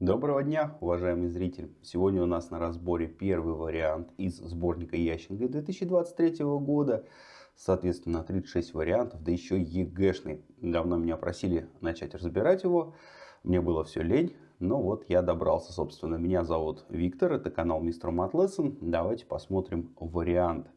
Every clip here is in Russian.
Доброго дня, уважаемый зритель! Сегодня у нас на разборе первый вариант из сборника Ященко 2023 года. Соответственно, 36 вариантов, да еще ЕГЭшный. Давно меня просили начать разбирать его. Мне было все лень, но вот я добрался, собственно. Меня зовут Виктор, это канал Мистер Мат Давайте посмотрим вариант.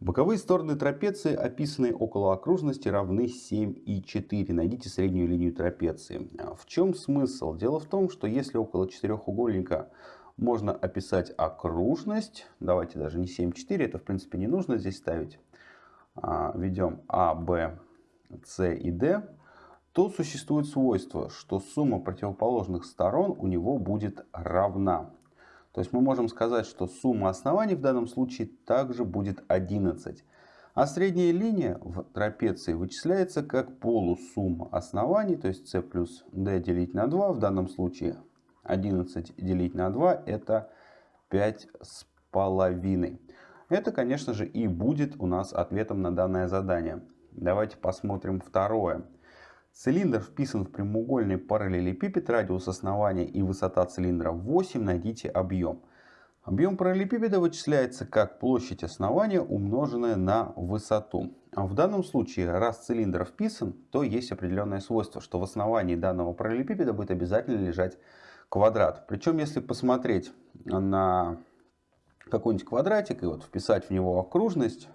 Боковые стороны трапеции, описанные около окружности, равны 7 и 4. Найдите среднюю линию трапеции. А в чем смысл? Дело в том, что если около четырехугольника можно описать окружность, давайте даже не 7, 4, это в принципе не нужно здесь ставить. А, Ведем А, Б, С и Д, то существует свойство, что сумма противоположных сторон у него будет равна. То есть мы можем сказать, что сумма оснований в данном случае также будет 11. А средняя линия в трапеции вычисляется как полусумма оснований, то есть c плюс d делить на 2. В данном случае 11 делить на 2 это 5 с половиной. Это, конечно же, и будет у нас ответом на данное задание. Давайте посмотрим второе. Цилиндр вписан в прямоугольный параллелепипед, радиус основания и высота цилиндра 8, найдите объем. Объем параллелепипеда вычисляется как площадь основания, умноженная на высоту. А в данном случае, раз цилиндр вписан, то есть определенное свойство, что в основании данного параллелепипеда будет обязательно лежать квадрат. Причем, если посмотреть на какой-нибудь квадратик и вот вписать в него окружность,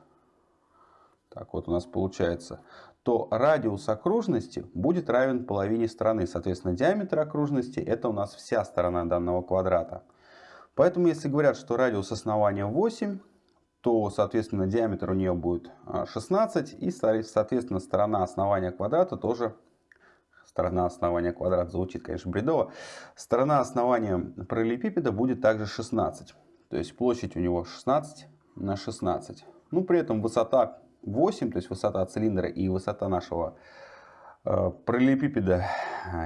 так вот у нас получается, то радиус окружности будет равен половине стороны. Соответственно, диаметр окружности это у нас вся сторона данного квадрата. Поэтому, если говорят, что радиус основания 8, то, соответственно, диаметр у нее будет 16. А, и, соответственно, сторона основания квадрата тоже... Сторона основания квадрата звучит, конечно, бредово. Сторона основания параллелепипеда будет также 16. То есть площадь у него 16 на 16. Ну, при этом высота 8, то есть высота цилиндра и высота нашего э, параллелепипеда,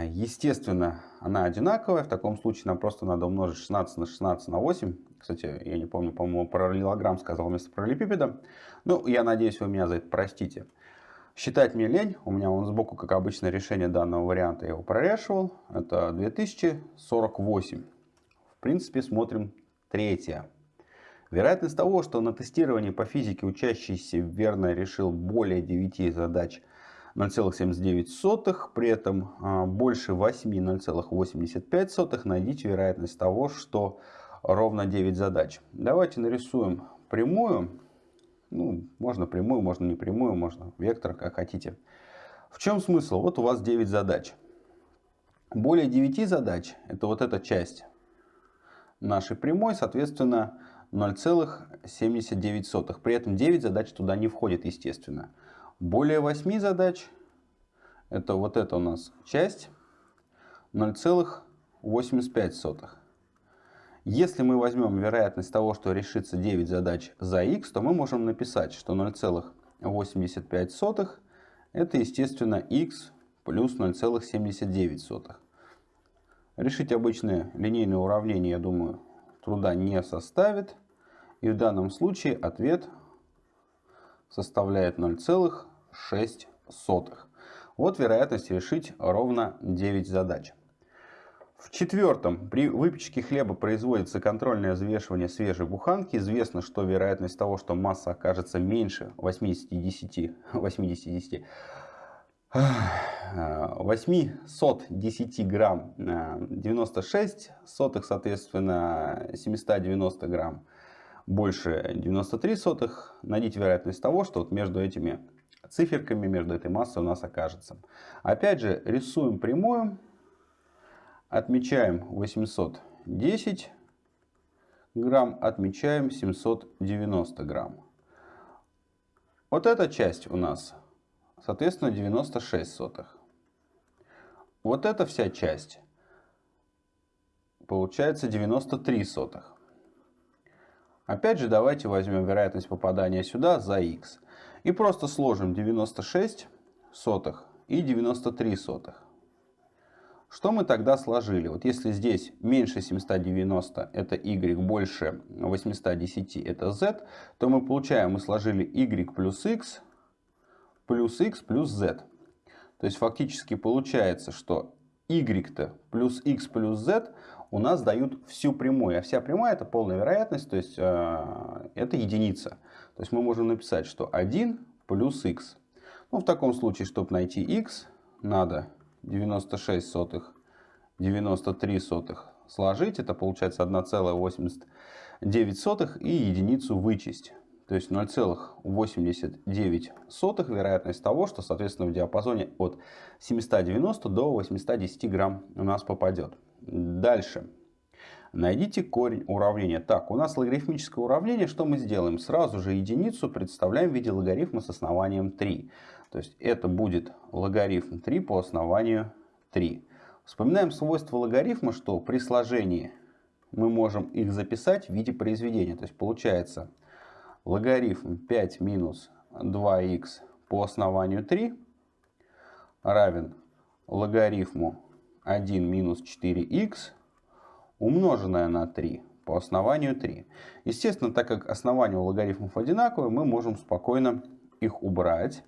естественно, она одинаковая. В таком случае нам просто надо умножить 16 на 16 на 8. Кстати, я не помню, по-моему, параллелограмм сказал вместо параллелепипеда. Ну, я надеюсь, вы меня за это простите. Считать мне лень. У меня он сбоку, как обычно, решение данного варианта. Я его прорешивал. Это 2048. В принципе, смотрим третье. Вероятность того, что на тестировании по физике учащийся верно решил более 9 задач 0,79, при этом а, больше 8 0,85, найдите вероятность того, что ровно 9 задач. Давайте нарисуем прямую. Ну, можно прямую, можно не прямую, можно вектор, как хотите. В чем смысл? Вот у вас 9 задач. Более 9 задач, это вот эта часть нашей прямой, соответственно, 0,79. При этом 9 задач туда не входит, естественно. Более 8 задач, это вот эта у нас часть, 0,85. Если мы возьмем вероятность того, что решится 9 задач за x, то мы можем написать, что 0,85 это, естественно, x плюс 0,79. Решить обычное линейное уравнение, я думаю, труда не составит. И в данном случае ответ составляет 0,6. Вот вероятность решить ровно 9 задач. В четвертом, при выпечке хлеба производится контрольное взвешивание свежей буханки. Известно, что вероятность того, что масса окажется меньше 80-10, 80-10 810 грамм 96 сотых, соответственно 790 грамм больше 93 сотых. Найдите вероятность того, что вот между этими циферками, между этой массой у нас окажется. Опять же, рисуем прямую. Отмечаем 810 грамм, отмечаем 790 грамм. Вот эта часть у нас соответственно 96 сотых. Вот эта вся часть получается 93 сотых. Опять же давайте возьмем вероятность попадания сюда за x и просто сложим 96 сотых и 93 сотых. Что мы тогда сложили? Вот если здесь меньше 790 это y, больше 810 это z, то мы получаем, мы сложили y плюс x плюс x плюс z. То есть фактически получается, что y-то плюс x плюс z у нас дают всю прямую. А вся прямая это полная вероятность, то есть э, это единица. То есть мы можем написать, что 1 плюс x. Ну, в таком случае, чтобы найти x, надо 96 сотых, 93 сотых сложить. Это получается 1,89 и единицу вычесть. То есть 0,89 вероятность того, что, соответственно, в диапазоне от 790 до 810 грамм у нас попадет. Дальше. Найдите корень уравнения. Так, у нас логарифмическое уравнение. Что мы сделаем? Сразу же единицу представляем в виде логарифма с основанием 3. То есть это будет логарифм 3 по основанию 3. Вспоминаем свойство логарифма, что при сложении мы можем их записать в виде произведения. То есть получается логарифм 5 минус 2х по основанию 3 равен логарифму 1 минус 4х умноженное на 3 по основанию 3. Естественно, так как основания у логарифмов одинаковые, мы можем спокойно их убрать.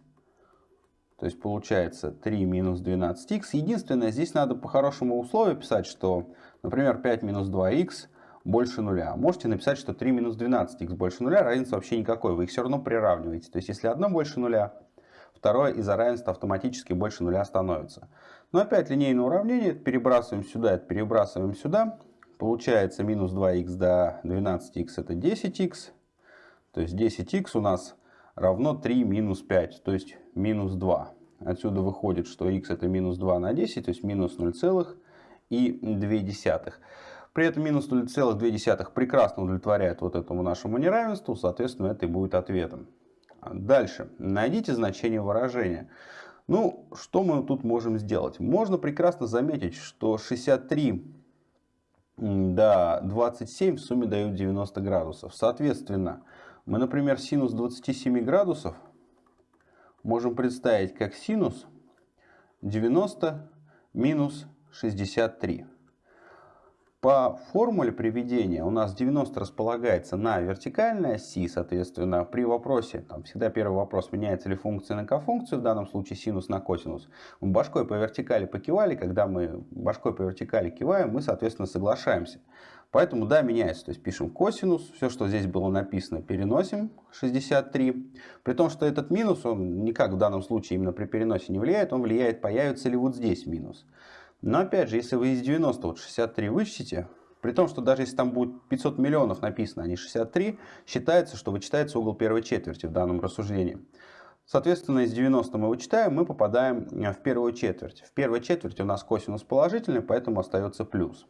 То есть получается 3 минус 12х. Единственное, здесь надо по хорошему условию писать, что, например, 5 минус 2х больше нуля. Можете написать, что 3 минус 12х больше нуля, разницы вообще никакой, вы их все равно приравниваете. То есть если одно больше нуля, второе из-за равенства автоматически больше нуля становится. Но опять линейное уравнение, перебрасываем сюда, перебрасываем сюда. Получается минус 2х до 12х это 10х. То есть 10х у нас равно 3 минус 5, то есть минус 2. Отсюда выходит, что х это минус 2 на 10, то есть минус 0,2. При этом минус 0,2 прекрасно удовлетворяет вот этому нашему неравенству, соответственно, это и будет ответом. Дальше. Найдите значение выражения. Ну, что мы тут можем сделать? Можно прекрасно заметить, что 63 до 27 в сумме дают 90 градусов. Соответственно, мы, например, синус 27 градусов можем представить как синус 90 минус 63. По формуле приведения у нас 90 располагается на вертикальной оси, соответственно, при вопросе, там всегда первый вопрос, меняется ли функция на кофункцию, в данном случае синус на косинус. Мы башкой по вертикали покивали, когда мы башкой по вертикали киваем, мы, соответственно, соглашаемся. Поэтому да, меняется, то есть пишем косинус, все, что здесь было написано, переносим 63. При том, что этот минус, он никак в данном случае именно при переносе не влияет, он влияет, появится ли вот здесь минус. Но опять же, если вы из 90 вот 63 вычтите, при том, что даже если там будет 500 миллионов написано, а не 63, считается, что вычитается угол первой четверти в данном рассуждении. Соответственно, из 90 мы вычитаем, мы попадаем в первую четверть. В первой четверти у нас косинус положительный, поэтому остается плюс.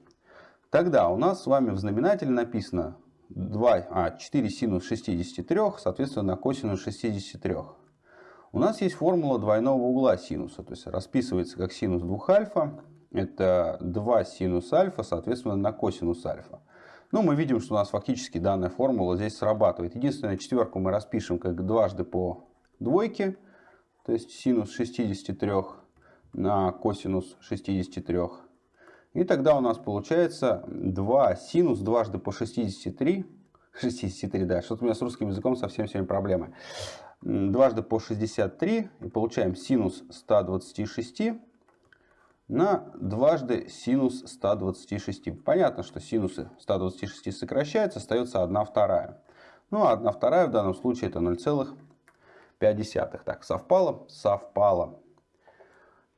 Тогда у нас с вами в знаменателе написано 2, а, 4 синус 63, соответственно, косинус 63. У нас есть формула двойного угла синуса, то есть расписывается как синус 2 альфа это 2 синус альфа, соответственно, на косинус альфа. Ну, мы видим, что у нас фактически данная формула здесь срабатывает. Единственное, четверку мы распишем как дважды по двойке, то есть синус 63 на косинус 63. И тогда у нас получается 2 синус дважды по 63. 63, да, что-то у меня с русским языком совсем сегодня проблемы. Дважды по 63 и получаем синус 126 на дважды синус 126. Понятно, что синусы 126 сокращаются, остается 1 вторая. Ну а 1 вторая в данном случае это 0,5. Так, совпало? Совпало.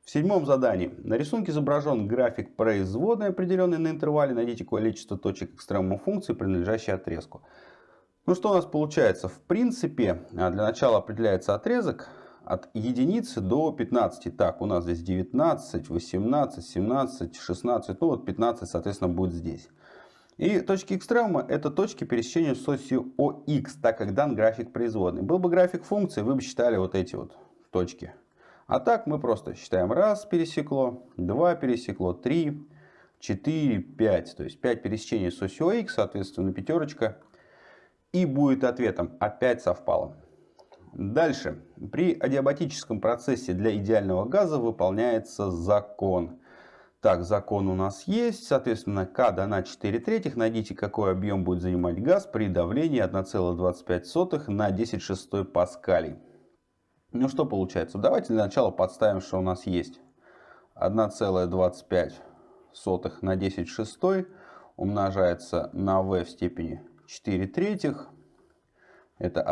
В седьмом задании. На рисунке изображен график производной, определенный на интервале. Найдите количество точек экстремума функции, принадлежащей отрезку. Ну что у нас получается? В принципе, а, для начала определяется отрезок от единицы до 15. Так, у нас здесь 19, 18, 17, 16, ну вот 15, соответственно, будет здесь. И точки экстремума это точки пересечения с осью ОХ, так как дан график производной. Был бы график функции, вы бы считали вот эти вот точки. А так мы просто считаем раз пересекло, два пересекло, три, четыре, пять. То есть 5 пересечений с осью ОХ, соответственно, пятерочка. И будет ответом опять совпало. Дальше. При адиабатическом процессе для идеального газа выполняется закон. Так, закон у нас есть. Соответственно, К дана 4 третьих. Найдите, какой объем будет занимать газ при давлении 1,25 на 10 шестой паскалей. Ну что получается? Давайте для начала подставим, что у нас есть. 1,25 на 10 шестой умножается на v в степени 4 третьих. Это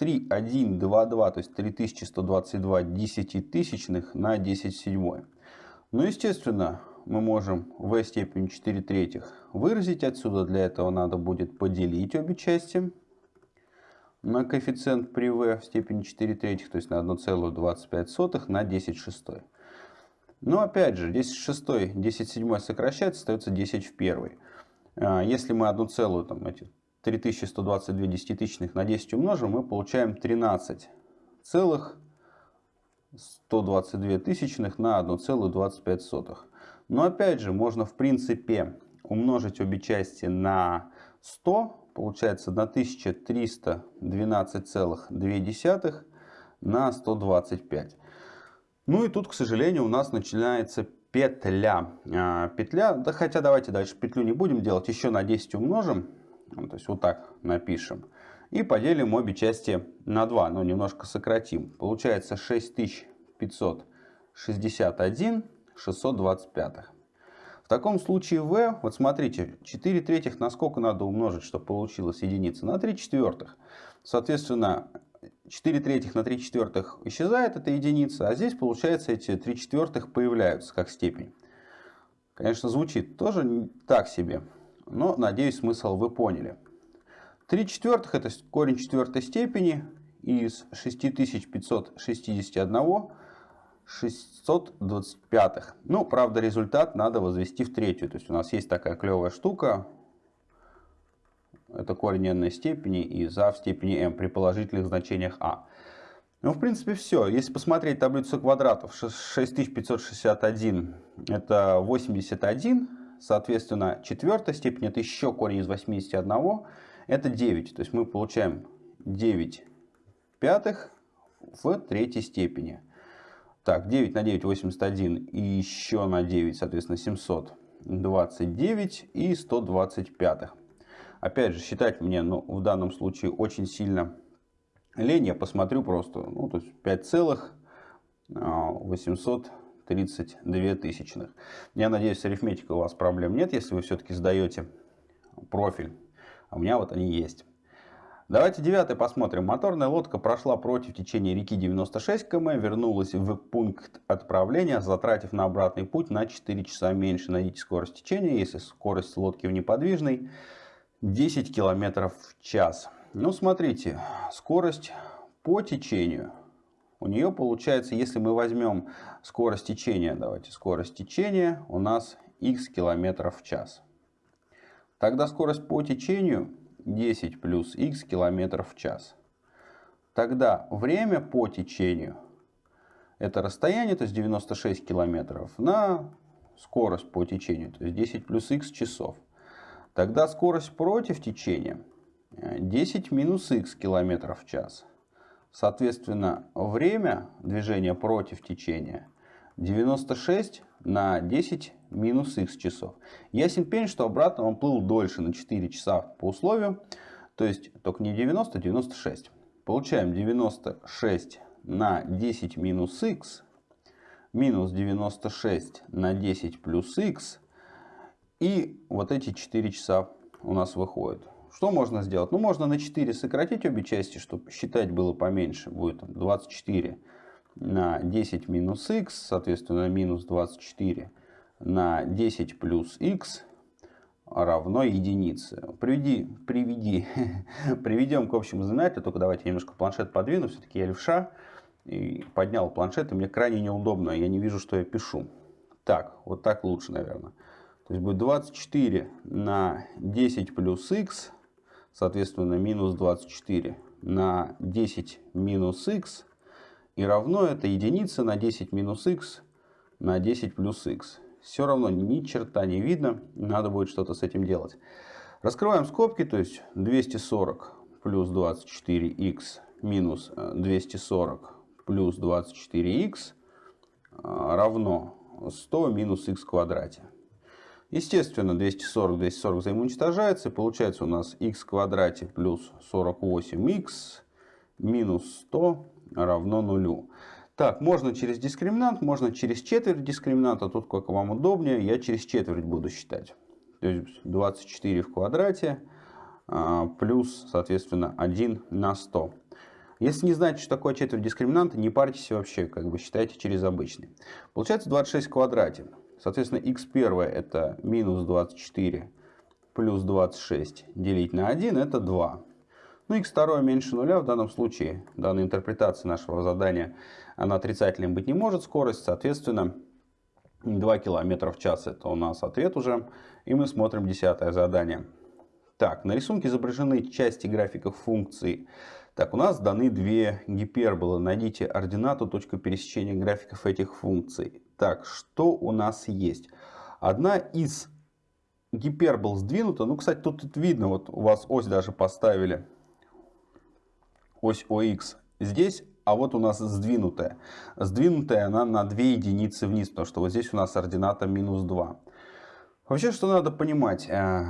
1,3122, то есть 3122 десятитысячных на 10 седьмой. Ну, естественно, мы можем v степень 4 третьих выразить отсюда. Для этого надо будет поделить обе части на коэффициент при v в степени 4 третьих, то есть на 1,25 на 10 шестой. Но опять же, 10 шестой, 10 седьмой сокращается, остается 10 в первой. А, если мы одну целую, там, эти 3122 десятитысячных на 10 умножим, мы получаем 13 целых 122 тысячных на 1,25. Но опять же, можно в принципе умножить обе части на 100, получается 1312,2 на 125. Ну и тут, к сожалению, у нас начинается петля. А, петля, да хотя давайте дальше петлю не будем делать, еще на 10 умножим, то есть вот так напишем. И поделим обе части на 2, но немножко сократим. Получается 6561 625. В таком случае v, вот смотрите, 4 третьих на сколько надо умножить, чтобы получилась единица? На 3 четвертых. Соответственно, 4 третьих на 3 четвертых исчезает эта единица, а здесь, получается, эти 3 четвертых появляются как степень. Конечно, звучит тоже так себе, но, надеюсь, смысл вы поняли. 3 четвертых это корень четвертой степени из 6561 625. Ну, правда, результат надо возвести в третью. То есть у нас есть такая клевая штука. Это корень n степени и за в степени m при положительных значениях а. Ну, в принципе, все. Если посмотреть таблицу квадратов, 6561 это 81. Соответственно, четвертая степень это еще корень из 81. Это 9. То есть мы получаем 9 пятых в третьей степени. Так, 9 на 9 81 и еще на 9, соответственно, 729 и 125. Опять же, считать мне ну, в данном случае очень сильно лень. Я посмотрю просто, ну, то есть 5 целых а, 800 32 тысячных. Я надеюсь, с арифметикой у вас проблем нет, если вы все-таки сдаете профиль. А у меня вот они есть. Давайте девятый посмотрим. Моторная лодка прошла против течения реки 96 км, вернулась в пункт отправления, затратив на обратный путь на 4 часа меньше. Найдите скорость течения, если скорость лодки в неподвижной 10 км в час. Ну, смотрите, скорость по течению – у нее получается, если мы возьмем скорость течения, давайте, скорость течения у нас x км в час. Тогда скорость по течению 10 плюс х километров в час. Тогда время по течению, это расстояние, то есть 96 километров, на скорость по течению, то есть 10 плюс х часов. Тогда скорость против течения 10 минус х километров в час. Соответственно, время движения против течения 96 на 10 минус х часов. Ясен пень, что обратно он плыл дольше на 4 часа по условию. То есть только не 90, а 96. Получаем 96 на 10 минус х минус 96 на 10 плюс х. И вот эти 4 часа у нас выходят. Что можно сделать? Ну, можно на 4 сократить обе части, чтобы считать было поменьше. Будет 24 на 10 минус х, соответственно, минус 24 на 10 плюс х равно единице. Приведи, приведи, приведем к общему знаменателю, только давайте немножко планшет подвину, все-таки я левша, и поднял планшет, и мне крайне неудобно, я не вижу, что я пишу. Так, вот так лучше, наверное. То есть будет 24 на 10 плюс х, соответственно, минус 24 на 10 минус х, и равно это единица на 10 минус х на 10 плюс х все равно ни черта не видно, надо будет что-то с этим делать. Раскрываем скобки, то есть 240 плюс 24х минус 240 э, плюс 24х э, равно 100 минус х в квадрате. Естественно, 240, 240 взаимоуничтожается, и получается у нас в квадрате плюс 48х минус 100 равно нулю. Так, можно через дискриминант, можно через четверть дискриминанта. Тут как вам удобнее. Я через четверть буду считать. То есть 24 в квадрате а, плюс, соответственно, 1 на 100. Если не знаете, что такое четверть дискриминанта, не парьтесь вообще, как бы считайте через обычный. Получается 26 в квадрате. Соответственно, x1 это минус 24 плюс 26 делить на 1 это 2. Ну, x2 меньше нуля в данном случае, данной интерпретации нашего задания, она отрицательной быть не может, скорость, соответственно, 2 км в час это у нас ответ уже. И мы смотрим десятое задание. Так, на рисунке изображены части графиков функций. Так, у нас даны две гиперболы. Найдите ординату, точку пересечения графиков этих функций. Так, что у нас есть? Одна из гипербол сдвинута. Ну, кстати, тут, тут видно, вот у вас ось даже поставили. Ось ОХ здесь, а вот у нас сдвинутая. Сдвинутая она на 2 единицы вниз, потому что вот здесь у нас ордината минус 2. Вообще, что надо понимать, э,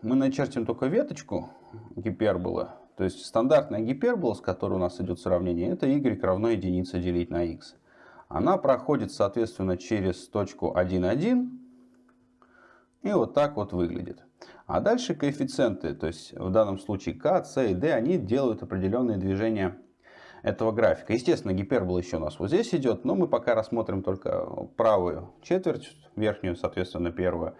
мы начертим только веточку гиперболы. То есть стандартная гипербола, с которой у нас идет сравнение, это y равно единице делить на x. Она проходит, соответственно, через точку 1, 1. И вот так вот выглядит. А дальше коэффициенты, то есть в данном случае k, c и d, они делают определенные движения этого графика. Естественно, гипербола еще у нас вот здесь идет, но мы пока рассмотрим только правую четверть, верхнюю, соответственно, первую.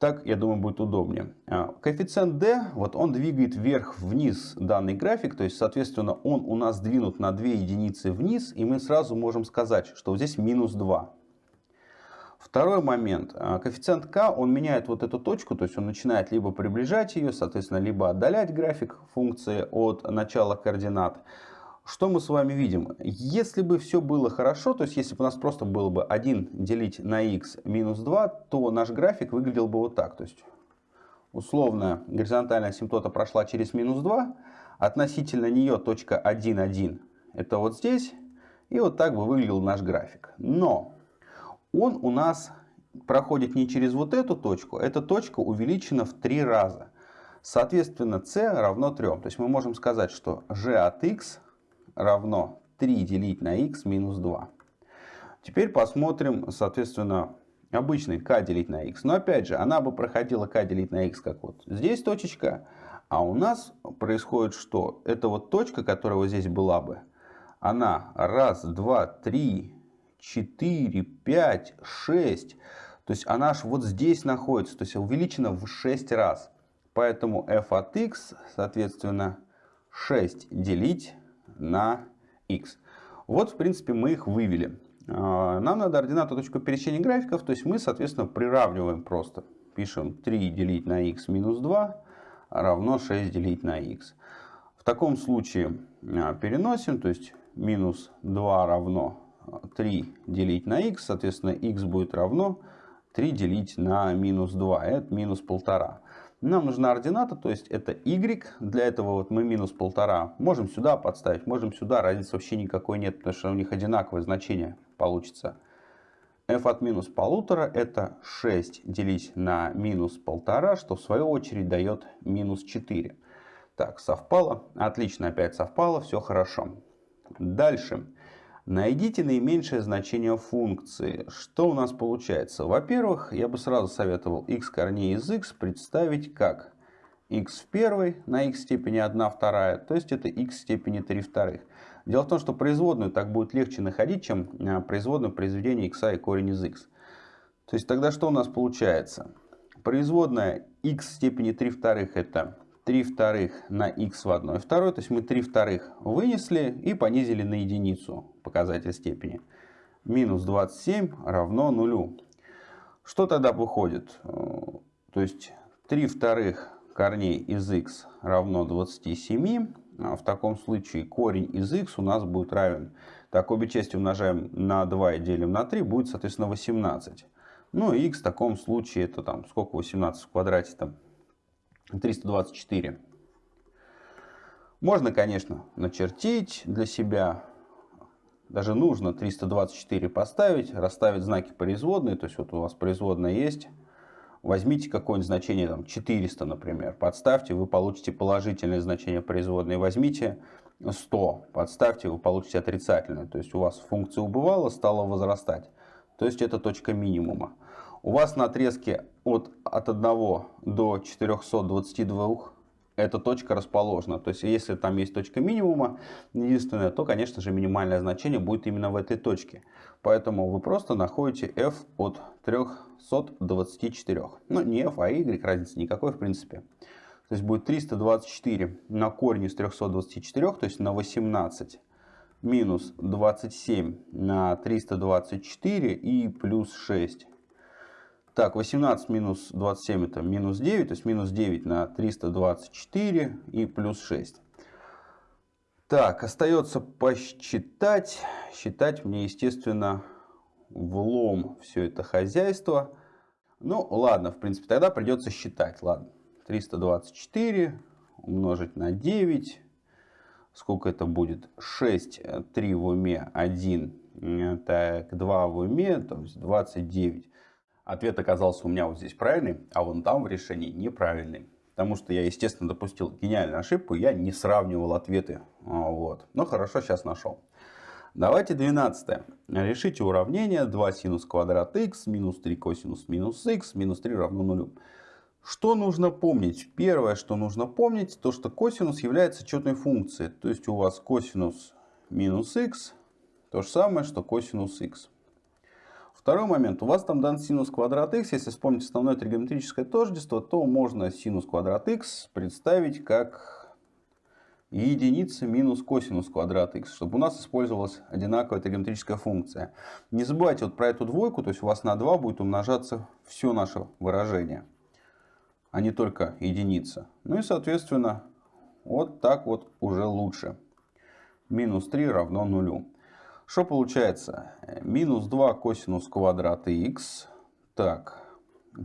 Так, я думаю, будет удобнее. А, коэффициент d, вот он двигает вверх-вниз данный график, то есть, соответственно, он у нас двинут на 2 единицы вниз, и мы сразу можем сказать, что здесь минус 2. Второй момент. А, коэффициент k, он меняет вот эту точку, то есть он начинает либо приближать ее, соответственно, либо отдалять график функции от начала координат. Что мы с вами видим? Если бы все было хорошо, то есть если бы у нас просто было бы 1 делить на x минус 2, то наш график выглядел бы вот так. То есть условно горизонтальная асимптота прошла через минус 2, относительно нее точка 1, 1 это вот здесь, и вот так бы выглядел наш график. Но он у нас проходит не через вот эту точку, эта точка увеличена в три раза. Соответственно, c равно 3. То есть мы можем сказать, что g от x равно 3 делить на x минус 2. Теперь посмотрим, соответственно, обычный k делить на x. Но опять же, она бы проходила k делить на x как вот здесь точечка. А у нас происходит что? Это вот точка, которая вот здесь была бы. Она раз, два, три, четыре, пять, шесть. То есть она аж вот здесь находится. То есть увеличена в 6 раз. Поэтому f от x, соответственно, 6 делить на x. Вот, в принципе, мы их вывели. А, нам надо ординату точку пересечения графиков, то есть мы, соответственно, приравниваем просто. Пишем 3 делить на x минус 2 равно 6 делить на x. В таком случае а, переносим, то есть минус 2 равно 3 делить на x, соответственно, x будет равно 3 делить на минус 2, это минус 1,5. Нам нужна ордината, то есть это y. Для этого вот мы минус полтора можем сюда подставить, можем сюда. Разницы вообще никакой нет, потому что у них одинаковое значение получится. f от минус полутора это 6 делить на минус полтора, что в свою очередь дает минус 4. Так, совпало. Отлично, опять совпало, все хорошо. Дальше. Найдите наименьшее значение функции. Что у нас получается? Во-первых, я бы сразу советовал x корней из x представить как x в первой на x степени 1 вторая, то есть это x степени 3 вторых. Дело в том, что производную так будет легче находить, чем а, производную произведения x и корень из x. То есть тогда что у нас получается? Производная x степени 3 вторых это 3 вторых на x в 1 второй. То есть мы 3 вторых вынесли и понизили на единицу показатель степени. Минус 27 равно нулю. Что тогда выходит? Э, то есть 3 вторых корней из x равно 27. А в таком случае корень из x у нас будет равен. Так, обе части умножаем на 2 и делим на 3, будет, соответственно, 18. Ну и x в таком случае, это там сколько 18 в квадрате там? 324. Можно, конечно, начертить для себя. Даже нужно 324 поставить, расставить знаки производной. То есть вот у вас производная есть. Возьмите какое-нибудь значение, там 400, например, подставьте, вы получите положительное значение производной. Возьмите 100, подставьте, вы получите отрицательное. То есть у вас функция убывала, стала возрастать. То есть это точка минимума. У вас на отрезке от, от 1 до 422 эта точка расположена. То есть, если там есть точка минимума, единственное, то, конечно же, минимальное значение будет именно в этой точке. Поэтому вы просто находите f от 324. Ну, не f, а y, разницы никакой, в принципе. То есть, будет 324 на корень из 324, то есть на 18 минус 27 на 324 и плюс 6. Так, 18 минус 27 это минус 9, то есть минус 9 на 324 и плюс 6. Так, остается посчитать. Считать мне, естественно, влом все это хозяйство. Ну, ладно, в принципе, тогда придется считать. Ладно, 324 умножить на 9. Сколько это будет? 6, 3 в уме, 1, так, 2 в уме, то есть 29. Ответ оказался у меня вот здесь правильный, а вон там в решении неправильный. Потому что я, естественно, допустил гениальную ошибку, я не сравнивал ответы. А, вот. Но хорошо, сейчас нашел. Давайте 12. Решите уравнение 2 синус квадрат x минус 3 косинус минус x минус 3 равно 0. Что нужно помнить? Первое, что нужно помнить, то что косинус является четной функцией. То есть у вас косинус минус x то же самое, что косинус x. Второй момент. У вас там дан синус квадрат x. Если вспомнить основное тригонометрическое тождество, то можно синус квадрат x представить как единица минус косинус квадрат x, чтобы у нас использовалась одинаковая тригонометрическая функция. Не забывайте вот про эту двойку, то есть у вас на 2 будет умножаться все наше выражение, а не только единица. Ну и соответственно, вот так вот уже лучше. Минус 3 равно нулю. Что получается? Минус 2 косинус квадрата х. Так,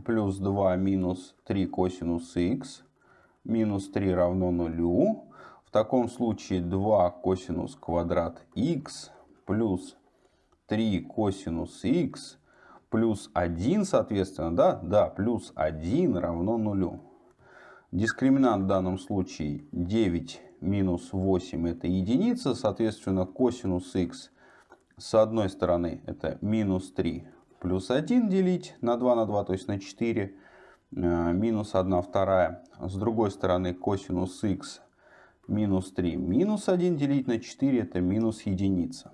плюс 2 минус 3 косинус х. Минус 3 равно нулю. В таком случае 2 косинус квадрат х плюс 3 косинус х плюс 1, соответственно, да? Да, плюс 1 равно нулю. Дискриминант в данном случае 9 минус 8 это единица, соответственно, косинус х с одной стороны это минус 3 плюс 1 делить на 2 на 2, то есть на 4, э, минус 1 вторая. С другой стороны косинус х минус 3 минус 1 делить на 4 это минус единица.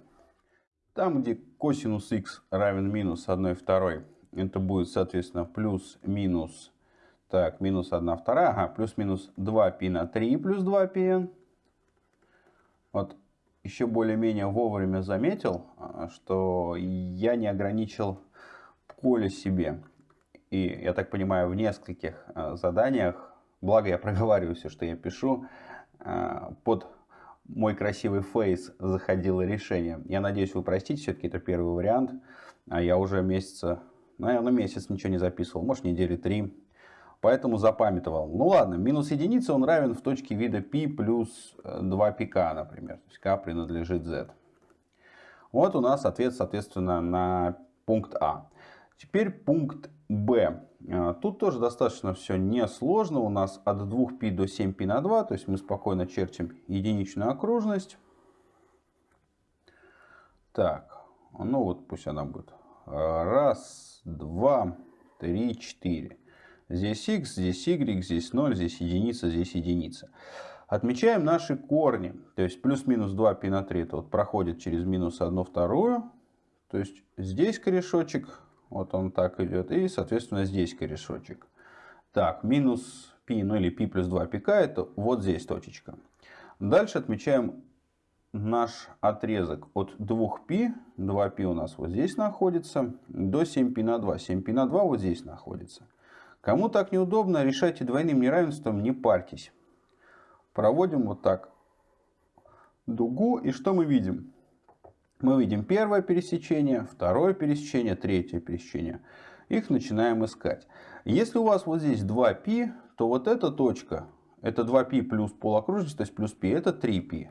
Там, где косинус х равен минус 1 второй, это будет, соответственно, плюс минус, так, минус 1 вторая, ага, плюс минус 2π на 3 плюс 2πn. Вот еще более-менее вовремя заметил, а, что я не ограничил поле себе. И, я так понимаю, в нескольких а, заданиях, благо я проговариваю все, что я пишу, а, под мой красивый фейс заходило решение. Я надеюсь, вы простите, все-таки это первый вариант. Я уже месяца, наверное, месяц ничего не записывал, может недели три поэтому запамятовал. Ну ладно, минус единица он равен в точке вида π плюс 2πk, э, например. То есть k принадлежит z. Вот у нас ответ, соответственно, на пункт А. Теперь пункт Б. Э, тут тоже достаточно все несложно. У нас от 2π до 7π на 2. То есть мы спокойно чертим единичную окружность. Так, ну вот пусть она будет. Раз, два, три, четыре. Здесь x, здесь y, здесь 0, здесь единица, здесь единица. Отмечаем наши корни. То есть плюс-минус 2π на 3 это вот проходит через минус 1 вторую. То есть здесь корешочек, вот он так идет. И, соответственно, здесь корешочек. Так, минус π, ну или π плюс 2πk, это вот здесь точечка. Дальше отмечаем наш отрезок от 2π, 2π у нас вот здесь находится, до 7π на 2. 7π на 2 вот здесь находится. Кому так неудобно, решайте двойным неравенством, не парьтесь. Проводим вот так дугу. И что мы видим? Мы видим первое пересечение, второе пересечение, третье пересечение. Их начинаем искать. Если у вас вот здесь 2π, то вот эта точка, это 2π плюс полокружность, то есть плюс π, это 3π.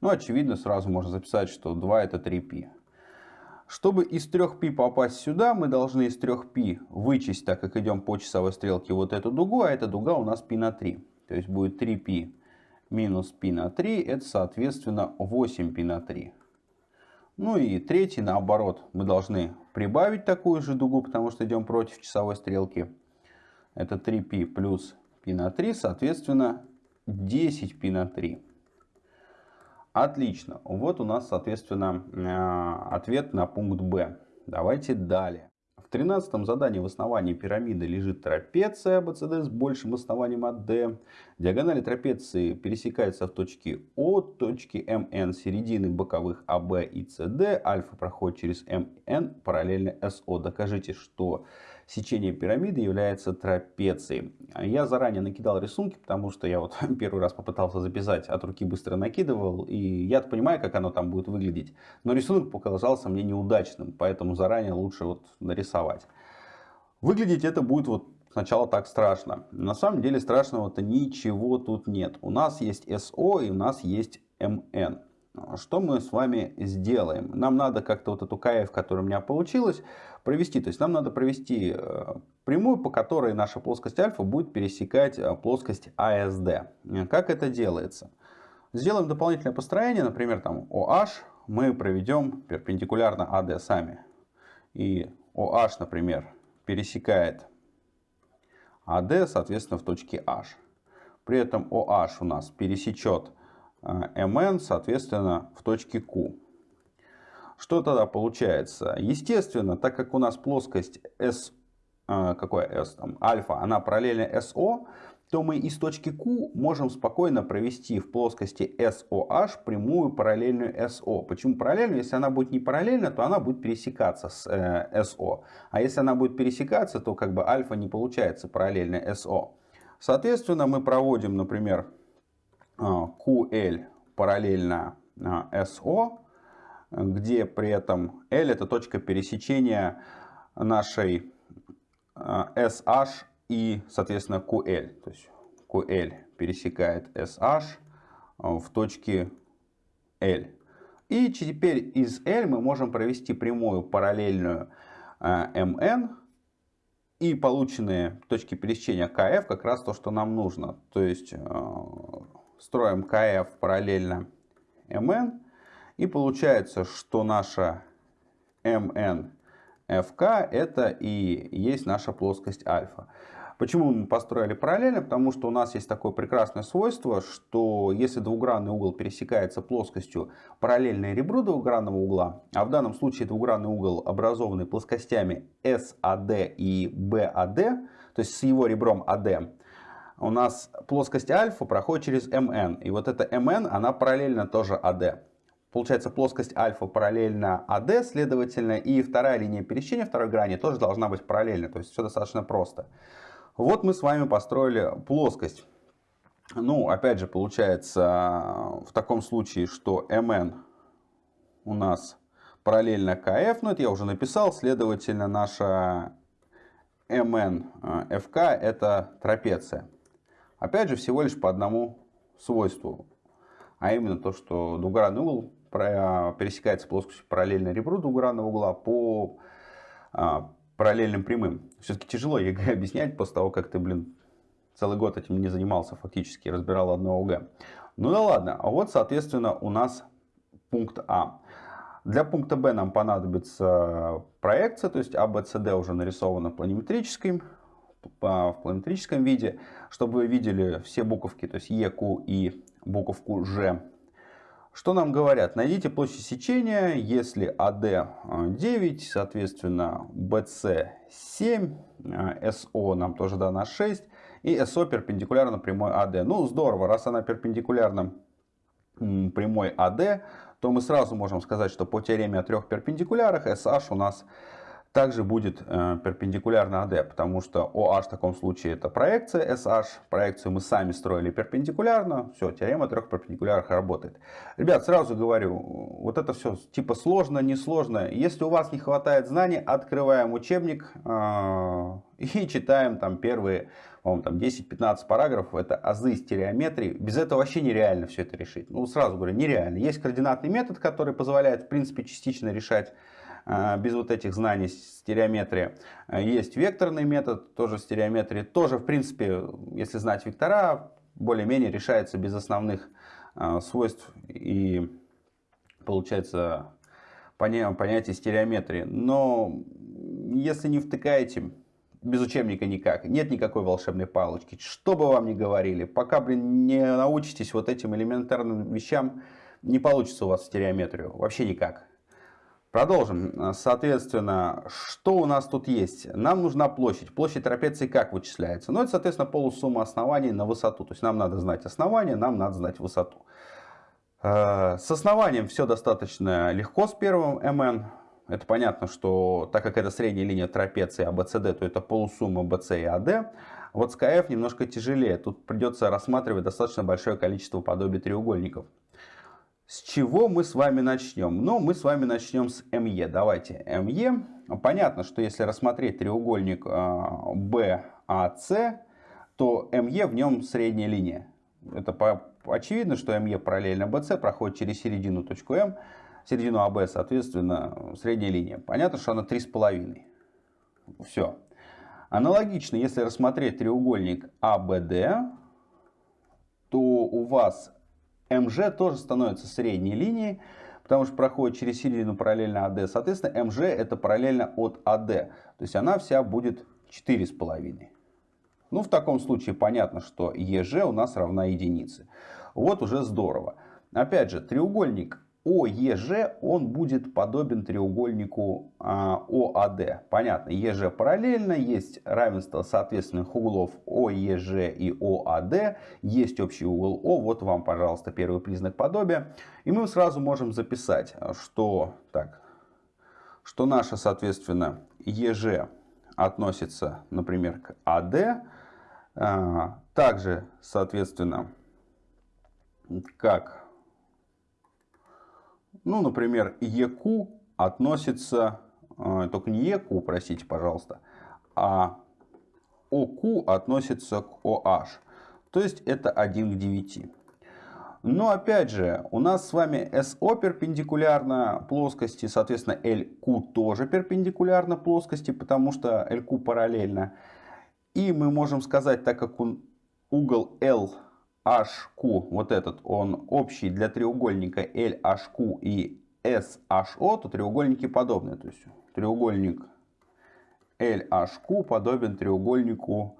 Ну, очевидно, сразу можно записать, что 2 это 3π. Чтобы из 3π попасть сюда, мы должны из 3π вычесть, так как идем по часовой стрелке, вот эту дугу, а эта дуга у нас π на 3. То есть будет 3π минус π на 3, это соответственно 8π на 3. Ну и третий, наоборот, мы должны прибавить такую же дугу, потому что идем против часовой стрелки. Это 3π плюс π на 3, соответственно 10π на 3. Отлично. Вот у нас, соответственно, э, ответ на пункт Б. Давайте далее. В тринадцатом задании в основании пирамиды лежит трапеция BCD с большим основанием от D. Диагонали трапеции пересекаются в точке О, точке МН, середины боковых АБ и СД. Альфа проходит через МН параллельно СО. Докажите, что сечение пирамиды является трапецией. Я заранее накидал рисунки, потому что я вот первый раз попытался записать, от руки быстро накидывал, и я понимаю, как оно там будет выглядеть. Но рисунок показался мне неудачным, поэтому заранее лучше вот нарисовать. Выглядеть это будет вот сначала так страшно. На самом деле страшного-то ничего тут нет. У нас есть СО и у нас есть МН. Что мы с вами сделаем? Нам надо как-то вот эту КФ, которая у меня получилась, провести. То есть нам надо провести э, прямую, по которой наша плоскость альфа будет пересекать э, плоскость АСД. Как это делается? Сделаем дополнительное построение, например, там OH мы проведем перпендикулярно AD сами. И OH, например, пересекает AD, соответственно, в точке H. При этом OH у нас пересечет MN, э, соответственно, в точке Q. Что тогда получается? Естественно, так как у нас плоскость S, э, какое S там, альфа, она параллельна SO, то мы из точки Q можем спокойно провести в плоскости SOH прямую параллельную SO. Почему параллельную? Если она будет не параллельна, то она будет пересекаться с э, SO. А если она будет пересекаться, то как бы альфа не получается параллельно SO. Соответственно, мы проводим, например, QL параллельно э, SO где при этом L это точка пересечения нашей SH э, и, соответственно, QL. То есть QL пересекает SH в точке L. И теперь из L мы можем провести прямую параллельную MN. И полученные точки пересечения KF как раз то, что нам нужно. То есть строим KF параллельно MN. И получается, что наша MNFK это и есть наша плоскость альфа. Почему мы построили параллельно? Потому что у нас есть такое прекрасное свойство, что если двугранный угол пересекается плоскостью параллельной ребру двугранного угла, а в данном случае двугранный угол образованный плоскостями SAD и BAD, то есть с его ребром AD, у нас плоскость альфа проходит через MN. И вот эта MN, она параллельно тоже AD. Получается плоскость альфа параллельна АД, следовательно, и вторая линия пересечения второй грани тоже должна быть параллельна. То есть все достаточно просто. Вот мы с вами построили плоскость. Ну, опять же, получается в таком случае, что МН у нас параллельно КФ, но это я уже написал, следовательно, наша MNFK это трапеция. Опять же, всего лишь по одному свойству, а именно то, что двугранный угол пересекается плоскостью параллельно ребру двугранного угла по а, параллельным прямым. Все-таки тяжело ЕГЭ объяснять после того, как ты, блин, целый год этим не занимался фактически, разбирал одно ОГЭ. Ну да ладно, а вот, соответственно, у нас пункт А. Для пункта Б нам понадобится проекция, то есть ABCD уже нарисована планиметрическим, в планиметрическом виде, чтобы вы видели все буковки, то есть Е, Q и буковку Ж что нам говорят? Найдите площадь сечения, если AD 9, соответственно BC 7, SO нам тоже дана 6 и SO перпендикулярно прямой AD. Ну здорово, раз она перпендикулярна прямой AD, то мы сразу можем сказать, что по теореме о трех перпендикулярах SH у нас также будет э, перпендикулярно AD, потому что OH в таком случае это проекция SH. Проекцию мы сами строили перпендикулярно. Все, теорема трех перпендикулярах работает. Ребят, сразу говорю, вот это все типа сложно, несложно. Если у вас не хватает знаний, открываем учебник э, и читаем там первые там 10-15 параграфов. Это азы стереометрии. Без этого вообще нереально все это решить. Ну, сразу говорю, нереально. Есть координатный метод, который позволяет, в принципе, частично решать без вот этих знаний стереометрии. Есть векторный метод, тоже стереометрии. Тоже, в принципе, если знать вектора, более-менее решается без основных а, свойств и получается понятие стереометрии. Но если не втыкаете, без учебника никак. Нет никакой волшебной палочки. Что бы вам ни говорили, пока, блин, не научитесь вот этим элементарным вещам, не получится у вас стереометрию. Вообще никак. Продолжим. Соответственно, что у нас тут есть? Нам нужна площадь. Площадь трапеции как вычисляется? Ну, это, соответственно, полусумма оснований на высоту. То есть нам надо знать основание, нам надо знать высоту. Э, с основанием все достаточно легко с первым mn. Это понятно, что так как это средняя линия трапеции ABCD, то это полусумма BC и AD. Вот с КФ немножко тяжелее. Тут придется рассматривать достаточно большое количество подобий треугольников. С чего мы с вами начнем? Ну, мы с вами начнем с МЕ. Давайте. МЕ. Понятно, что если рассмотреть треугольник BAC, а, то МЕ в нем средняя линия. Это по, очевидно, что МЕ параллельно BC проходит через середину точку М середину АБ, соответственно, средняя линия. Понятно, что она 3,5. Все. Аналогично, если рассмотреть треугольник АБД, то у вас МЖ тоже становится средней линией, потому что проходит через середину параллельно АД. Соответственно, МЖ это параллельно от АД. То есть она вся будет 4,5. Ну, в таком случае понятно, что ЕЖ у нас равна единице. Вот уже здорово. Опять же, треугольник ОЕЖ он будет подобен треугольнику а, ОАД. Понятно, ЕЖ параллельно, есть равенство соответственных углов ОЕЖ и ОАД, есть общий угол О. Вот вам, пожалуйста, первый признак подобия. И мы сразу можем записать, что, так, что наше, соответственно, ЕЖ относится, например, к АД. А, также, соответственно, как ну, например, EQ относится, э, только не EQ, простите, пожалуйста, а OQ относится к OH. То есть это 1 к 9. Но опять же, у нас с вами SO перпендикулярно плоскости, соответственно LQ тоже перпендикулярно плоскости, потому что LQ параллельно. И мы можем сказать, так как угол L HQ, вот этот, он общий для треугольника LHQ и SHO, то треугольники подобны. То есть треугольник LHQ подобен треугольнику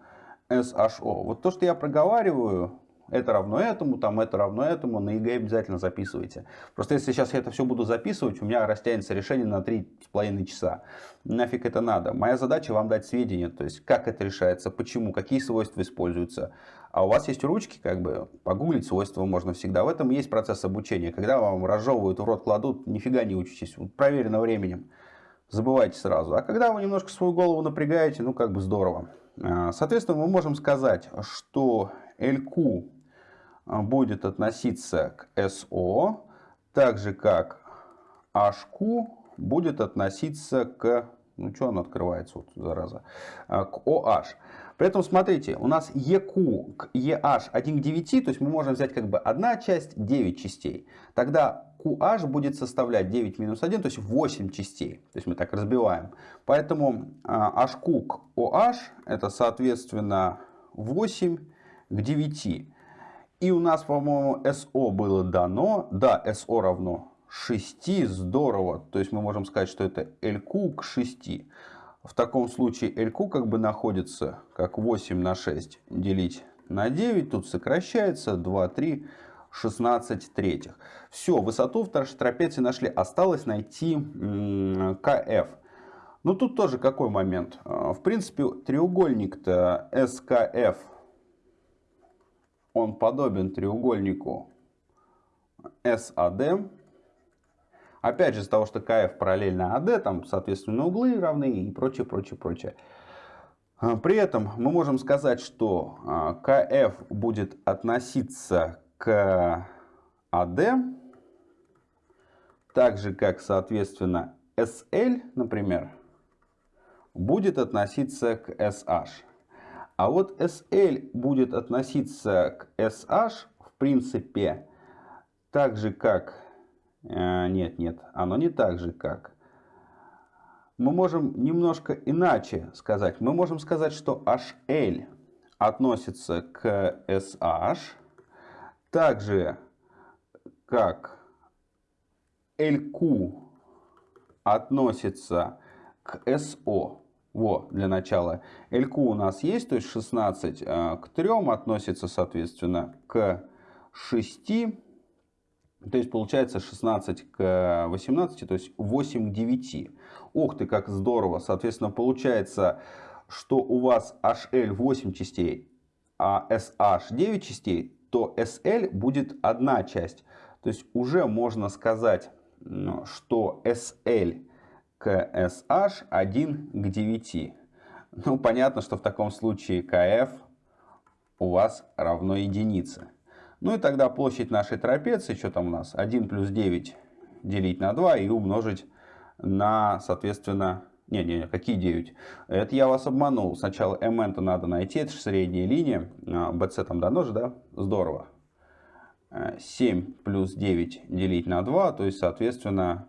SHO. Вот то, что я проговариваю, это равно этому, там это равно этому, на ЕГЭ обязательно записывайте. Просто если сейчас я это все буду записывать, у меня растянется решение на 3,5 часа. Нафиг это надо. Моя задача вам дать сведения, то есть как это решается, почему, какие свойства используются. А у вас есть ручки, как бы погуглить свойства можно всегда. В этом есть процесс обучения. Когда вам разжевывают, в рот кладут, нифига не учитесь. Проверено временем. Забывайте сразу. А когда вы немножко свою голову напрягаете, ну как бы здорово. А, соответственно, мы можем сказать, что LQ а, будет относиться к SO, так же как HQ будет относиться к, ну что он открывается, вот, зараза, а, к OH. При этом, смотрите, у нас EQ к EH 1 к 9, то есть мы можем взять как бы одна часть, 9 частей. Тогда QH будет составлять 9 минус 1, то есть 8 частей. То есть мы так разбиваем. Поэтому HQ к OH это соответственно 8 к 9. И у нас, по-моему, SO было дано. Да, SO равно 6. Здорово. То есть мы можем сказать, что это LQ к 6. В таком случае LQ как бы находится как 8 на 6 делить на 9. Тут сокращается 2, 3, 16 третьих. Все, высоту в трапеции нашли. Осталось найти КФ. Ну тут тоже какой момент? А, в принципе, треугольник-то СКФ он подобен треугольнику SAD. Опять же, из того, что КФ параллельно АД, там, соответственно, углы равны и прочее, прочее, прочее. А, при этом мы можем сказать, что а, КФ будет относиться к АД, так же, как, соответственно, SL, например, будет относиться к SH. А вот SL будет относиться к SH, в принципе, так же как... Э, нет, нет, оно не так же как... мы можем немножко иначе сказать. Мы можем сказать, что HL относится к SH, так же как LQ относится к SO. Во, для начала. LQ у нас есть, то есть 16 э, к 3 относится, соответственно, к 6. То есть получается 16 к 18, то есть 8 к 9. Ух ты, как здорово. Соответственно, получается, что у вас HL 8 частей, а SH 9 частей, то SL будет одна часть. То есть уже можно сказать, что SL к SH 1 к 9. Ну, понятно, что в таком случае КФ у вас равно единице. Ну и тогда площадь нашей трапеции, что там у нас, 1 плюс 9 делить на 2 и умножить на, соответственно, не, не, не, какие 9? Это я вас обманул. Сначала mn-то надо найти, это же средняя линия. BC а, там дано же, да? Здорово. 7 э, плюс 9 делить на 2, то есть, соответственно,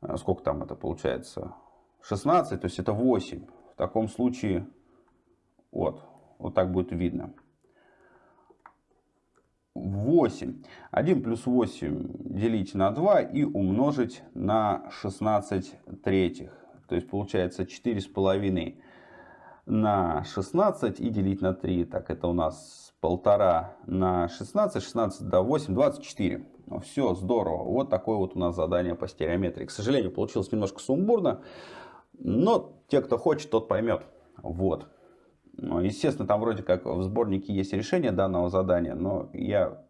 э, сколько там это получается? 16, то есть это 8. В таком случае, вот, вот так будет видно. 8. 1 плюс 8 делить на 2 и умножить на 16 третьих. То есть получается 4,5 на 16 и делить на 3. Так, это у нас полтора на 16, 16 до 8, 24. Ну, все, здорово. Вот такое вот у нас задание по стереометрии. К сожалению, получилось немножко сумбурно. Но те, кто хочет, тот поймет. Вот. Ну, естественно, там вроде как в сборнике есть решение данного задания, но я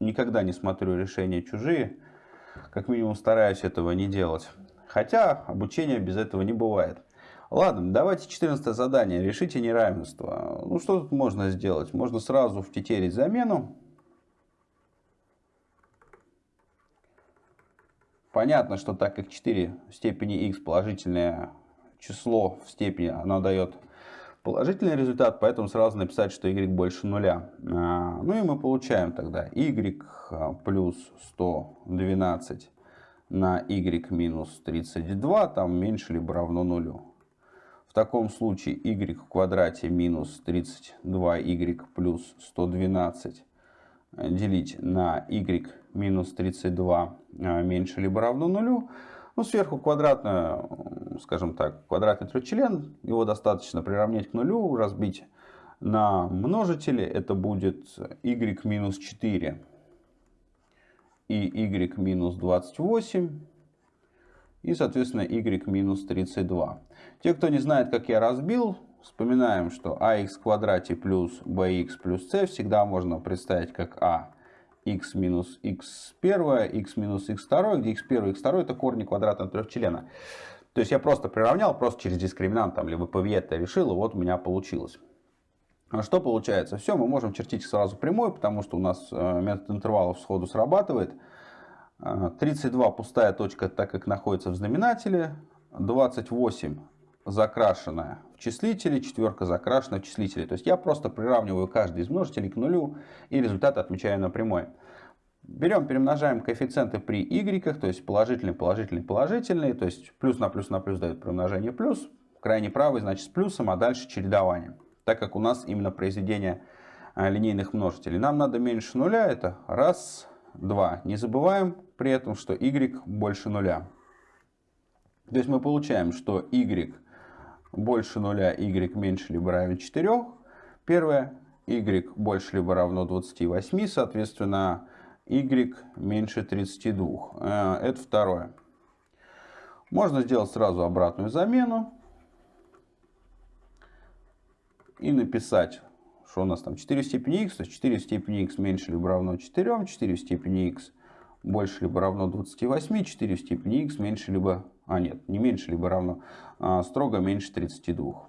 никогда не смотрю решения чужие. Как минимум стараюсь этого не делать. Хотя обучение без этого не бывает. Ладно, давайте 14 задание. Решите неравенство. Ну, что тут можно сделать? Можно сразу втетерить замену. Понятно, что так как 4 в степени x положительное число в степени, оно дает положительный результат, поэтому сразу написать, что y больше нуля. А, ну и мы получаем тогда y плюс 112 на y минус 32, там меньше либо равно нулю. В таком случае y в квадрате минус 32y плюс 112 э, делить на y минус 32 э, меньше либо равно нулю. Ну, сверху квадратное, скажем так, квадратный трехчлен. Его достаточно приравнять к нулю, разбить на множители. Это будет y минус 4 и y минус 28 и, соответственно, y минус 32. Те, кто не знает, как я разбил, вспоминаем, что ax в квадрате плюс bx плюс c всегда можно представить как a x минус x1, x минус x2, где x1 и x2 это корни квадратного трехчлена. То есть я просто приравнял, просто через дискриминант, там, либо это решил, и вот у меня получилось. А что получается? Все, мы можем чертить сразу прямой, потому что у нас э, метод интервалов сходу срабатывает. 32 а, пустая точка, так как находится в знаменателе. 28 закрашенная в числителе, четверка закрашена в числителе. То есть я просто приравниваю каждый из множителей к нулю и результат отмечаю на прямой. Берем, перемножаем коэффициенты при y, то есть положительный, положительный, положительный. То есть плюс на плюс на плюс дает примножение плюс. Крайне правый значит с плюсом, а дальше чередование. Так как у нас именно произведение а, линейных множителей. Нам надо меньше нуля, это раз, два. Не забываем при этом, что y больше нуля. То есть мы получаем, что y больше нуля, y меньше либо равен 4. Первое, y больше либо равно 28, соответственно, y меньше 32. Э, это второе. Можно сделать сразу обратную замену и написать, что у нас там 4 в степени x, то есть 4 в степени x меньше либо равно 4, 4 в степени x больше либо равно 28, 4 в степени x меньше либо, а нет, не меньше либо равно, а строго меньше 32.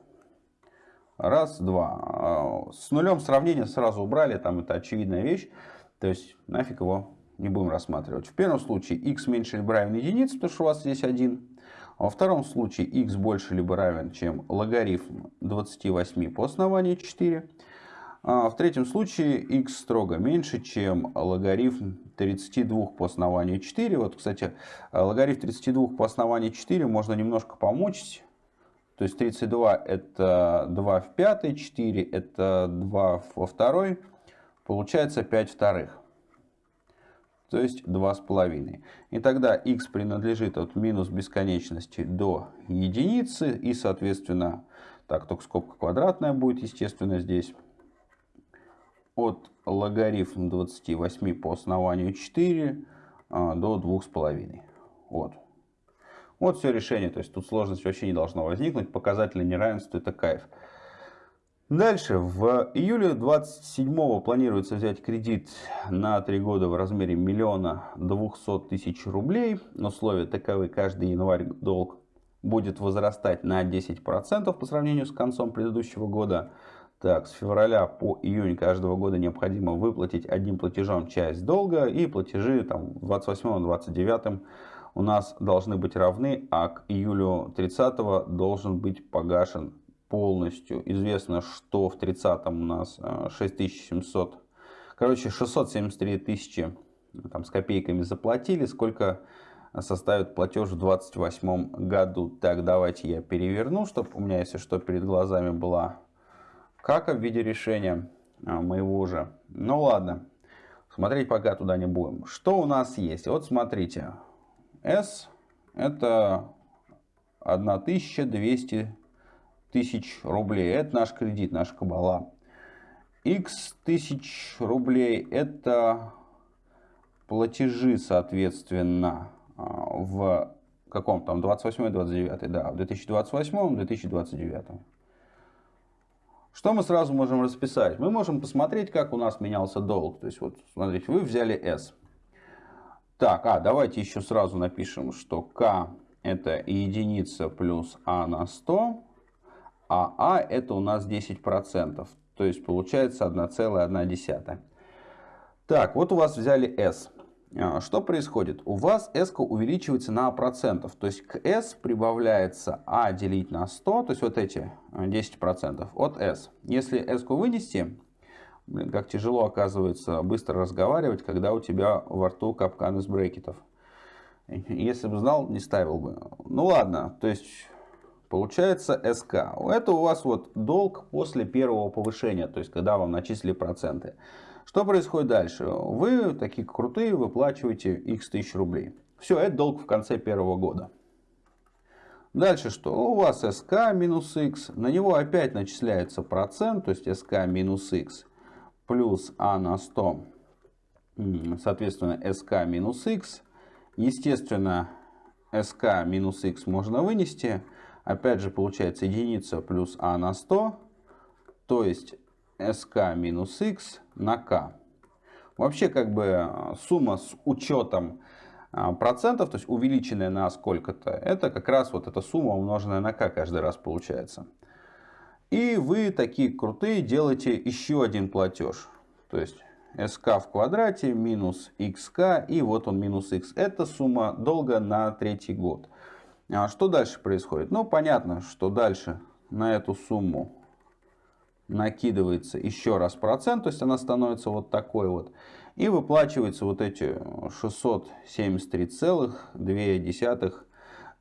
Раз, два. А, с нулем сравнение сразу убрали, там это очевидная вещь, то есть нафиг его не будем рассматривать. В первом случае x меньше либо равен единице, потому что у вас здесь 1. А во втором случае x больше либо равен, чем логарифм 28 по основанию 4. А в третьем случае x строго меньше, чем логарифм 32 по основанию 4. Вот, кстати, логарифм 32 по основанию 4 можно немножко помочь. То есть 32 это 2 в пятой, 4 это 2 во второй. Получается 5 вторых. То есть 2,5. И тогда x принадлежит от минус бесконечности до единицы. И, соответственно, так, только скобка квадратная будет, естественно, здесь от логарифм 28 по основанию 4 а, до 2,5. Вот. Вот все решение. То есть тут сложность вообще не должна возникнуть. Показатели неравенства это кайф. Дальше. В июле 27 планируется взять кредит на 3 года в размере миллиона 200 тысяч рублей. Условия таковы. Каждый январь долг будет возрастать на 10% по сравнению с концом предыдущего года. Так, с февраля по июнь каждого года необходимо выплатить одним платежом часть долга, и платежи там, 28-29 у нас должны быть равны, а к июлю 30 должен быть погашен полностью. Известно, что в 30 у нас 6700, э, короче, 673 тысячи там, с копейками заплатили. Сколько составит платеж в 28 году? Так, давайте я переверну, чтобы у меня, если что, перед глазами была как в виде решения а, моего же. Ну ладно, смотреть пока туда не будем. Что у нас есть? Вот смотрите, S это 1200 тысяч рублей. Это наш кредит, наша кабала. X тысяч рублей это платежи, соответственно, а, в каком там 28-29, да, в 2028-2029. Что мы сразу можем расписать? Мы можем посмотреть, как у нас менялся долг. То есть, вот, смотрите, вы взяли S. Так, а, давайте еще сразу напишем, что K это единица плюс А на 100, а А это у нас 10%. То есть, получается 1,1. Так, вот у вас взяли S. А, что происходит? У вас s увеличивается на процентов. То есть к s прибавляется a делить на 100, то есть вот эти 10% а, от s. Если s вынести, блин, как тяжело оказывается быстро разговаривать, когда у тебя во рту капкан из брекетов. Если бы знал, не ставил бы. Ну ладно, то есть получается СК. Это у вас вот долг после первого повышения, то есть когда вам начислили проценты. Что происходит дальше? Вы такие крутые, выплачиваете x тысяч рублей. Все, это долг в конце первого года. Дальше что? У вас СК минус x, на него опять начисляется процент, то есть СК минус x плюс А на 100, соответственно СК минус x. Естественно, СК минус x можно вынести. Опять же получается единица плюс А на 100, то есть sk минус x на k. Вообще как бы э, сумма с учетом э, процентов, то есть увеличенная на сколько-то, это как раз вот эта сумма умноженная на k каждый раз получается. И вы такие крутые делаете еще один платеж. То есть sk в квадрате минус xk и вот он минус x. Это сумма долга на третий год. А что дальше происходит? Ну понятно, что дальше на эту сумму накидывается еще раз процент, то есть она становится вот такой вот. И выплачивается вот эти 673,2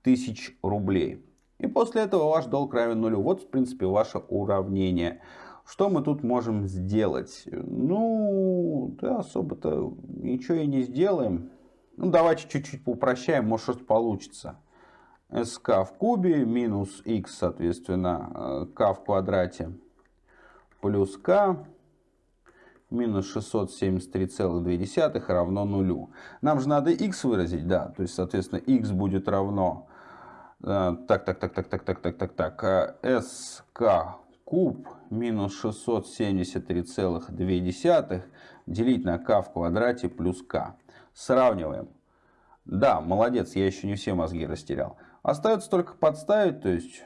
тысяч рублей. И после этого ваш долг равен нулю. Вот, в принципе, ваше уравнение. Что мы тут можем сделать? Ну, да, особо-то ничего и не сделаем. Ну, давайте чуть-чуть поупрощаем, может что-то получится. sk в кубе минус x, соответственно, k в квадрате плюс k минус 673,2 равно нулю. Нам же надо x выразить, да, то есть, соответственно, x будет равно, э, так, так, так, так, так, так, так, так, так, sk э, куб минус 673,2 делить на k в квадрате плюс k. Сравниваем. Да, молодец, я еще не все мозги растерял. Остается только подставить, то есть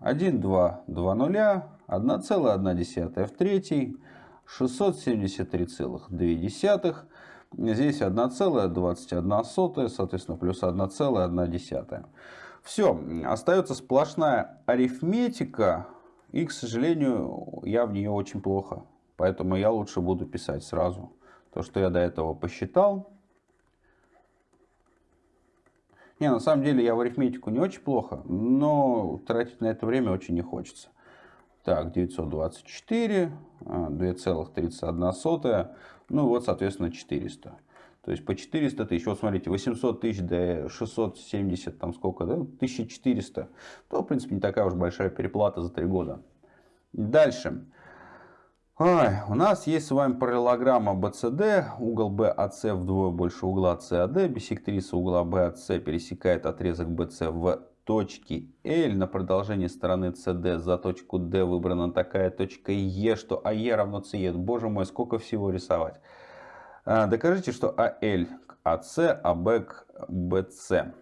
1, 2, 2 нуля, 1,1 в третьей, 673,2. Здесь 1,21, соответственно, плюс 1,1. Все, остается сплошная арифметика. И, к сожалению, я в нее очень плохо Поэтому я лучше буду писать сразу то, что я до этого посчитал. Не, на самом деле я в арифметику не очень плохо, но тратить на это время очень не хочется. Так, 924, 2,31, а, ну вот, соответственно, 400. То есть по 400 тысяч, вот смотрите, 800 тысяч до 670, там сколько, да, 1400, то, в принципе, не такая уж большая переплата за 3 года. Дальше. Ой, у нас есть с вами параллелограмма BCD, угол BAC вдвое больше угла CAD, бисектриса угла BAC пересекает отрезок BC в точке L, на продолжении стороны CD за точку D выбрана такая точка E, что AE равно CE. Боже мой, сколько всего рисовать. А, докажите, что AL к AC, AB к BC.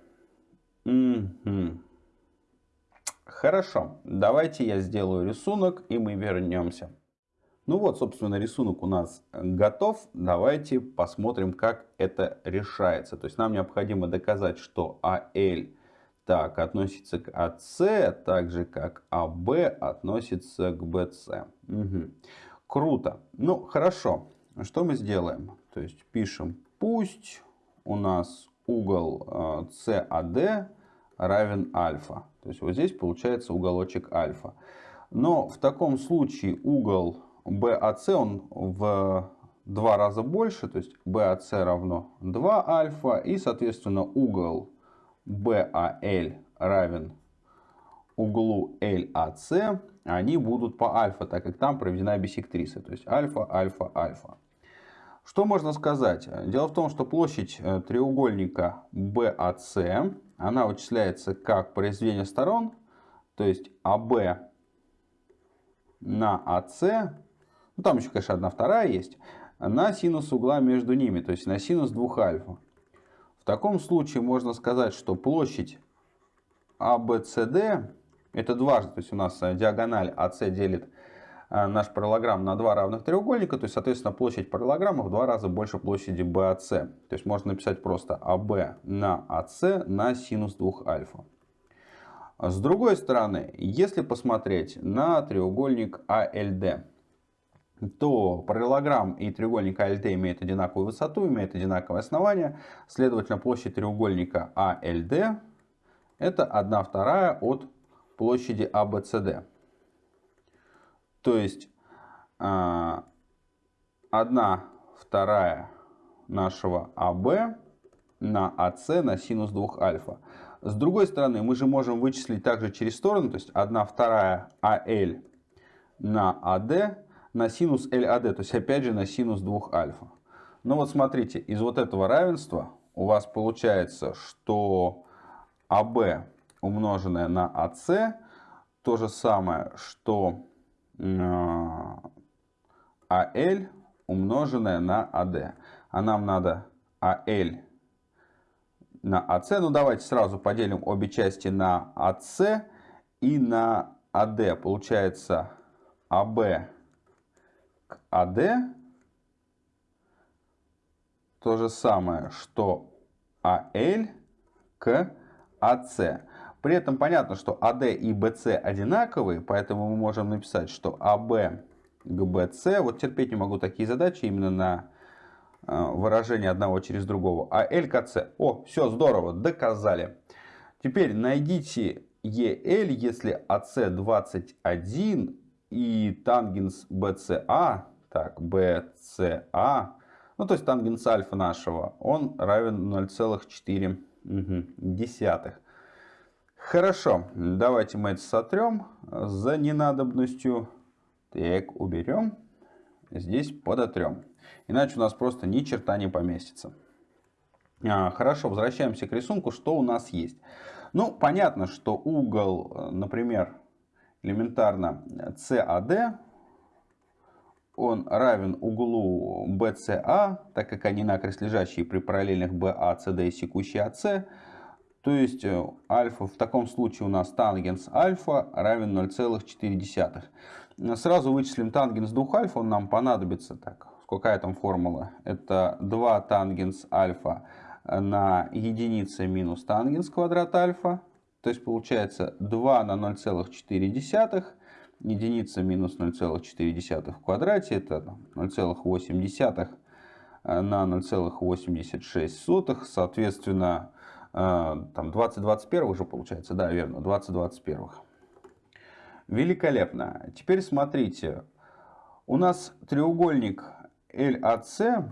Угу. Хорошо, давайте я сделаю рисунок и мы вернемся. Ну вот, собственно, рисунок у нас готов. Давайте посмотрим, как это решается. То есть нам необходимо доказать, что AL так относится к AC, так же как AB относится к BC. Угу. Круто. Ну, хорошо. Что мы сделаем? То есть пишем, пусть у нас угол CAD э, равен альфа. То есть вот здесь получается уголочек альфа. Но в таком случае угол BAC он в два раза больше, то есть BAC равно 2 альфа, и соответственно угол BAL равен углу LAC, они будут по альфа, так как там проведена бисектриса, то есть альфа, альфа, альфа. Что можно сказать? Дело в том, что площадь э, треугольника BAC, она вычисляется как произведение сторон, то есть AB на AC ну, там еще, конечно, одна вторая есть, на синус угла между ними, то есть на синус 2 альфа. В таком случае можно сказать, что площадь ABCD, это дважды, то есть у нас э, диагональ AC делит э, наш параллограмм на два равных треугольника, то есть, соответственно, площадь параллограмма в два раза больше площади BAC. То есть можно написать просто AB на AC на синус 2 альфа. С другой стороны, если посмотреть на треугольник ALD, то параллелограмм и треугольник АЛТ имеют одинаковую высоту, имеют одинаковое основание. Следовательно, площадь треугольника АЛД это 1 вторая от площади АБЦД. То есть 1 а, вторая нашего АБ на АС на синус 2 альфа. С другой стороны, мы же можем вычислить также через сторону, то есть 1 вторая АЛ на АД на синус LAD, то есть опять же на синус 2 альфа. Ну вот смотрите, из вот этого равенства у вас получается, что АБ умноженное на АС то же самое, что АЛ умноженное на АД. А нам надо АЛ на АС. Ну давайте сразу поделим обе части на АС и на АД. Получается АБ к АД то же самое, что АЛ к АС. При этом понятно, что АД и БС одинаковые, поэтому мы можем написать, что АБ к БС. Вот терпеть не могу такие задачи именно на э, выражение одного через другого. А к С. О, все здорово, доказали. Теперь найдите EL, если АС 21 и тангенс BCA, так, BCA, ну то есть тангенс альфа нашего, он равен 0,4 десятых. Хорошо, давайте мы это сотрем за ненадобностью. Так, уберем. Здесь подотрем. Иначе у нас просто ни черта не поместится. А, хорошо, возвращаемся к рисунку. Что у нас есть? Ну, понятно, что угол, например, элементарно CAD, он равен углу BCA, так как они накрест лежащие при параллельных BA, CD и секущей AC. То есть э, альфа в таком случае у нас тангенс альфа равен 0,4. Сразу вычислим тангенс 2 альфа, он нам понадобится. Так, какая там формула? Это 2 тангенс альфа на единица минус тангенс квадрат альфа. То есть получается 2 на 0,4. единица минус 0,4 в квадрате, это 0,8 э, на 0,86, соответственно, э, там 20 21 уже получается, да, верно, 20 21. Великолепно. Теперь смотрите, у нас треугольник LAC,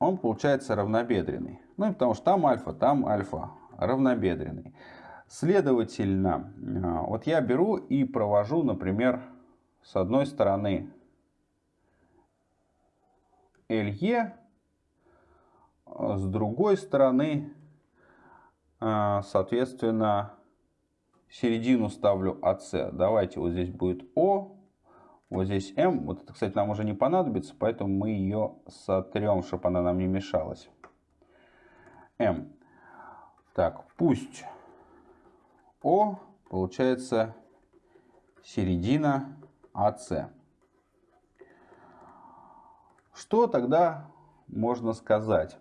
он получается равнобедренный. Ну, потому что там альфа, там альфа, равнобедренный. Следовательно, а, вот я беру и провожу, например, с одной стороны LE, а с другой стороны, а, соответственно, середину ставлю AC. Давайте вот здесь будет O, вот здесь M. Вот это, кстати, нам уже не понадобится, поэтому мы ее сотрем, чтобы она нам не мешалась. M. Так, пусть о получается середина АС. Что тогда можно сказать?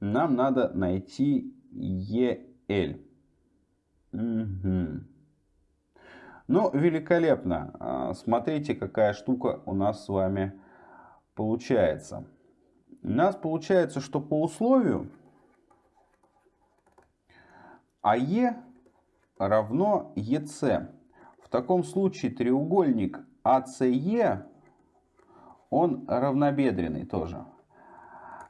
Нам надо найти ЕЛ. Угу. Ну, великолепно. А, смотрите, какая штука у нас с вами получается. У нас получается, что по условию АЕ равно ЕС. В таком случае треугольник АСЕ, он равнобедренный тоже.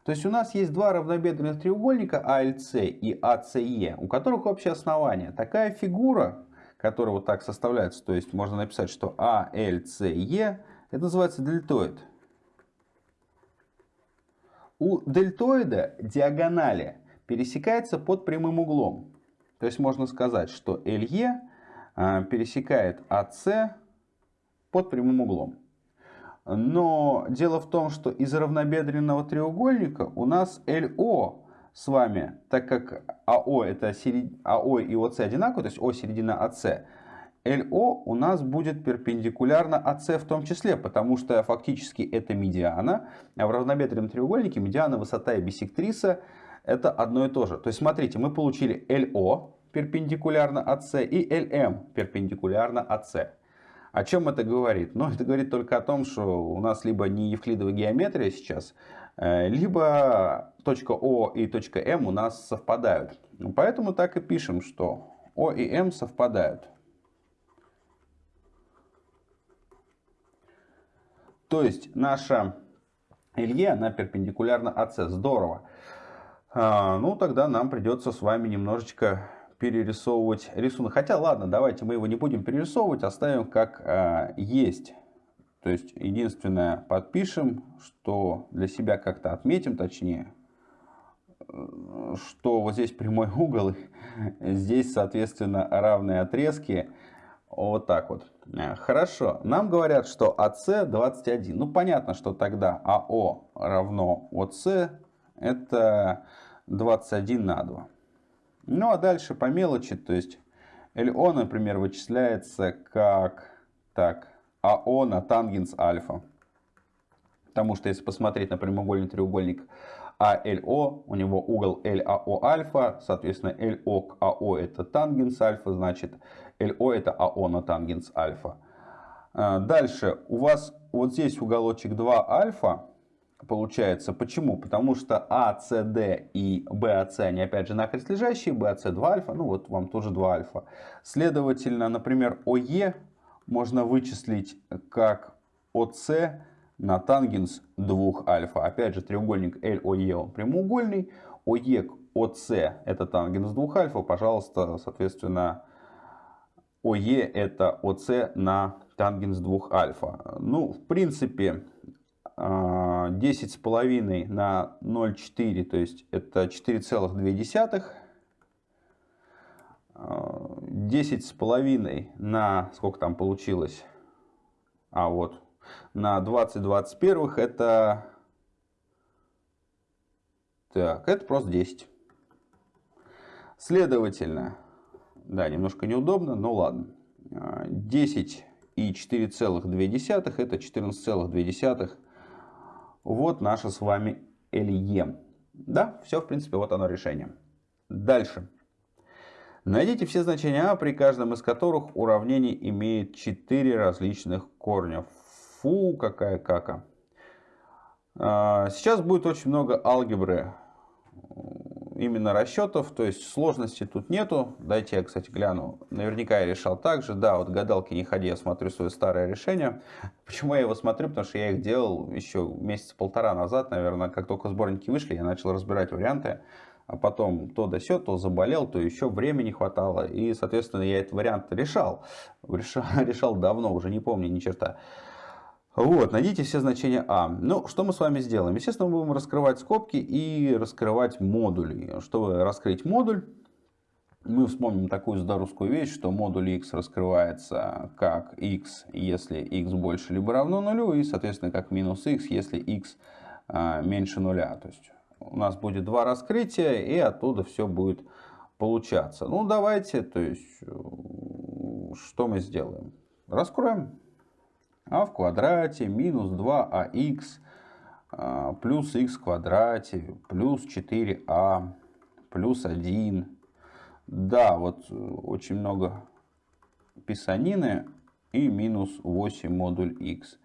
То есть у нас есть два равнобедренных треугольника АЛС и АСЕ, у которых общее основание. Такая фигура, которая вот так составляется, то есть можно написать, что АЛСЕ, это называется дельтоид. У дельтоида диагонали пересекается под прямым углом. То есть можно сказать, что LE а, пересекает AC под прямым углом. Но дело в том, что из равнобедренного треугольника у нас LO с вами, так как АО, это серед... АО и ОС одинаковые, то есть О середина АС, ЛО у нас будет перпендикулярно АС в том числе, потому что фактически это медиана, а в равнобедренном треугольнике медиана, высота и бисектриса это одно и то же. То есть, смотрите, мы получили LO перпендикулярно АС и LM перпендикулярно АС. О чем это говорит? Ну, это говорит только о том, что у нас либо не евклидовая геометрия сейчас, э, либо точка О и точка М у нас совпадают. Поэтому так и пишем, что О и М совпадают. То есть наша Илье, она перпендикулярна АС. Здорово. А, ну, тогда нам придется с вами немножечко перерисовывать рисунок. Хотя, ладно, давайте мы его не будем перерисовывать, оставим как а, есть. То есть, единственное, подпишем, что для себя как-то отметим, точнее, что вот здесь прямой угол, здесь, соответственно, равные отрезки. Вот так вот. Хорошо. Нам говорят, что АС 21. Ну, понятно, что тогда АО равно ОС это 21 на 2. Ну а дальше по мелочи, то есть LO, например, вычисляется как так, АО на тангенс альфа. Потому что если посмотреть на прямоугольный треугольник АЛО, у него угол ЛАО альфа, соответственно ЛО к АО это тангенс альфа, значит ЛО это АО на тангенс альфа. А, дальше у вас вот здесь уголочек 2 альфа, получается. Почему? Потому что ACD и BAC, они опять же накрест лежащие, BAC 2 альфа, ну вот вам тоже 2 альфа. Следовательно, например, OE можно вычислить как OC на тангенс 2 альфа. Опять же, треугольник LOE он прямоугольный, OE к OC это тангенс 2 альфа, пожалуйста, соответственно, OE это OC на тангенс 2 альфа. Ну, в принципе, 10 с половиной на 0,4, то есть это 4,2. 10 с половиной на, сколько там получилось, а вот, на 20 21 это, так, это просто 10. Следовательно, да, немножко неудобно, но ладно. 10 и 4,2 это 14,2 вот наше с вами LE. Да, все, в принципе, вот оно решение. Дальше. Найдите все значения а, при каждом из которых уравнение имеет 4 различных корня. Фу, какая кака. А, сейчас будет очень много алгебры, именно расчетов, то есть сложности тут нету. Дайте я, кстати, гляну. Наверняка я решал так же. Да, вот гадалки не ходи, я смотрю свое старое решение. Почему я его смотрю? Потому что я их делал еще месяца полтора назад, наверное, как только сборники вышли, я начал разбирать варианты. А потом то да сё, то заболел, то еще времени хватало. И, соответственно, я этот вариант решал. Решал, решал давно, уже не помню ни черта. Вот, найдите все значения А. Ну, что мы с вами сделаем? Естественно, мы будем раскрывать скобки и раскрывать модули. Чтобы раскрыть модуль, мы вспомним такую здоровскую вещь, что модуль x раскрывается как x, если x больше либо равно нулю, и, соответственно, как минус x, если x а, меньше нуля. То есть у нас будет два раскрытия, и оттуда все будет получаться. Ну, давайте, то есть, что мы сделаем? Раскроем а в квадрате минус 2ах а, плюс х в квадрате плюс 4а плюс 1. Да, вот э, очень много писанины и минус 8 модуль х.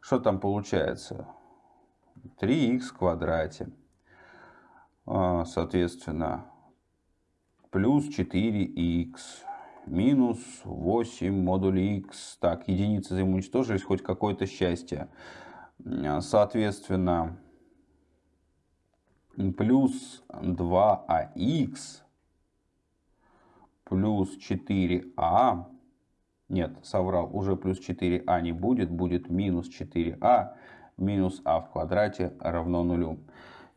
Что там получается? 3х в квадрате. А, соответственно, плюс 4х минус 8 модуль x. Так, единицы взаимоуничтожились, хоть какое-то счастье. Соответственно, плюс 2ax плюс 4а. Нет, соврал, уже плюс 4а не будет, будет минус 4а минус а в квадрате равно нулю.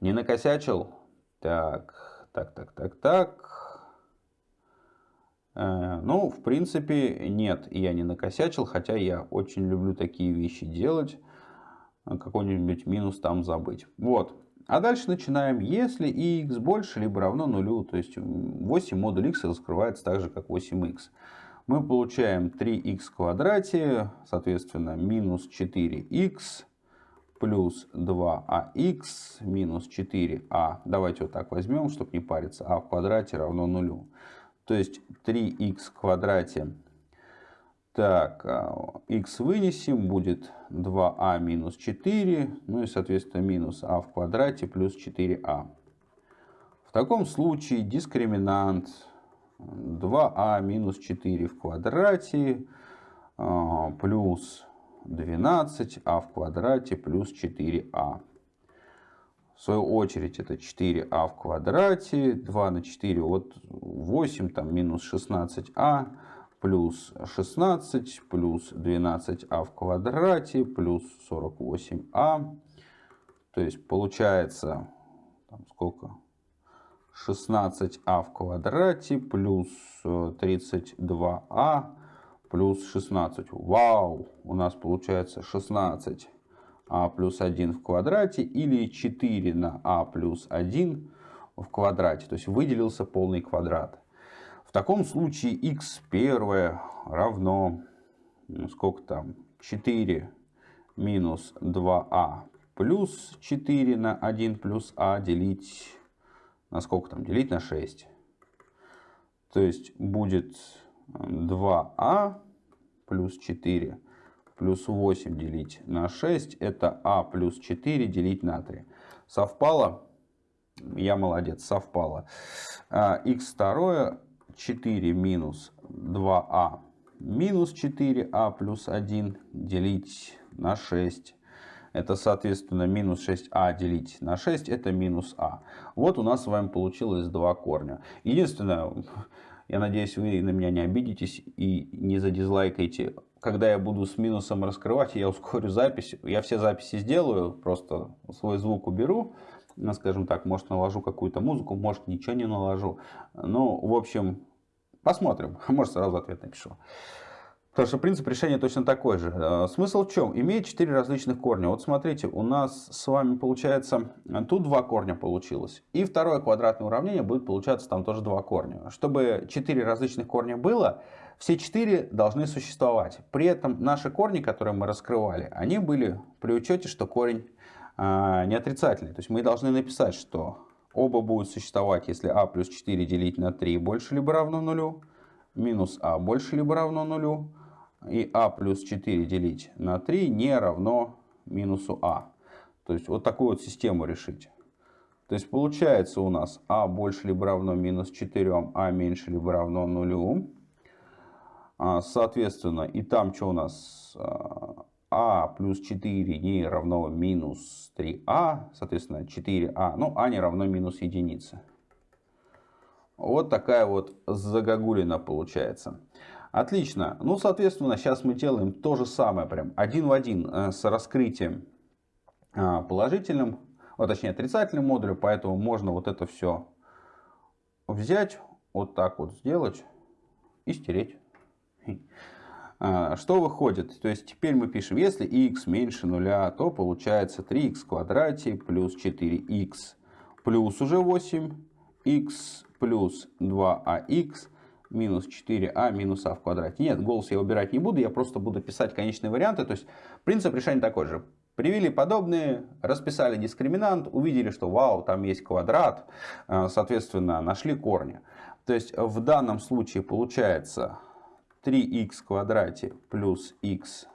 Не накосячил? Так, так, так, так, так. Э, ну, в принципе, нет, я не накосячил, хотя я очень люблю такие вещи делать. Какой-нибудь минус там забыть. Вот. А дальше начинаем. Если x больше либо равно нулю, то есть 8 модуль x раскрывается так же, как 8x, мы получаем 3x в квадрате, соответственно, минус 4x плюс 2ax минус 4a. Давайте вот так возьмем, чтобы не париться. а в квадрате равно нулю. То есть 3х в квадрате. Так, x а, вынесем, будет 2а минус 4, ну и, соответственно, минус а в квадрате плюс 4а. В таком случае дискриминант 2а минус 4 в квадрате а, плюс 12а в квадрате плюс 4а. В свою очередь это 4а в квадрате, 2 на 4 от 8, там минус 16а, плюс 16, плюс 12а в квадрате, плюс 48а. То есть получается, там сколько? 16а в квадрате плюс 32а плюс 16. Вау! У нас получается 16 а плюс 1 в квадрате или 4 на а плюс 1 в квадрате. То есть выделился полный квадрат. В таком случае x первое равно, ну, сколько там, 4 минус 2а плюс 4 на 1 плюс а делить на сколько там, делить на 6. То есть будет 2а плюс 4 плюс 8 делить на 6, это а плюс 4 делить на 3. Совпало? Я молодец, совпало. x второе 4 минус 2а минус 4а плюс 1 делить на 6. Это, соответственно, минус 6а делить на 6, это минус а. Вот у нас с вами получилось два корня. Единственное, я надеюсь, вы на меня не обидитесь и не задизлайкаете когда я буду с минусом раскрывать, я ускорю запись. Я все записи сделаю, просто свой звук уберу. Ну, скажем так, может наложу какую-то музыку, может ничего не наложу. Ну, в общем, посмотрим. Может сразу ответ напишу. Потому что принцип решения точно такой же. Э, смысл в чем? Имеет 4 различных корня. Вот смотрите, у нас с вами получается, тут два корня получилось. И второе квадратное уравнение будет получаться там тоже два корня. Чтобы 4 различных корня было, все четыре должны существовать. При этом наши корни, которые мы раскрывали, они были при учете, что корень э, не отрицательный. То есть мы должны написать, что Оба будут существовать, если а плюс 4 делить на 3 больше либо равно нулю, минус а больше либо равно нулю, и а плюс 4 делить на 3 не равно минусу а. То есть вот такую вот систему решить. То есть получается у нас а больше либо равно минус 4, а меньше либо равно нулю. А, соответственно, и там что у нас? а плюс 4 не равно минус 3а, соответственно 4а, ну а не равно минус единице. Вот такая вот загогулина получается. Отлично. Ну, соответственно, сейчас мы делаем то же самое, прям один в один э, с раскрытием а, положительным, вот, точнее отрицательным модулем, поэтому можно вот это все взять, вот так вот сделать и стереть. А, что выходит? То есть теперь мы пишем, если x меньше нуля, то получается 3x в квадрате плюс 4x плюс уже 8, x плюс 2ax минус 4а минус а в квадрате. Нет, голос я убирать не буду, я просто буду писать конечные варианты. То есть принцип решения такой же. Привели подобные, расписали дискриминант, увидели, что вау, там есть квадрат, а, соответственно, нашли корни. То есть в данном случае получается 3х в квадрате плюс х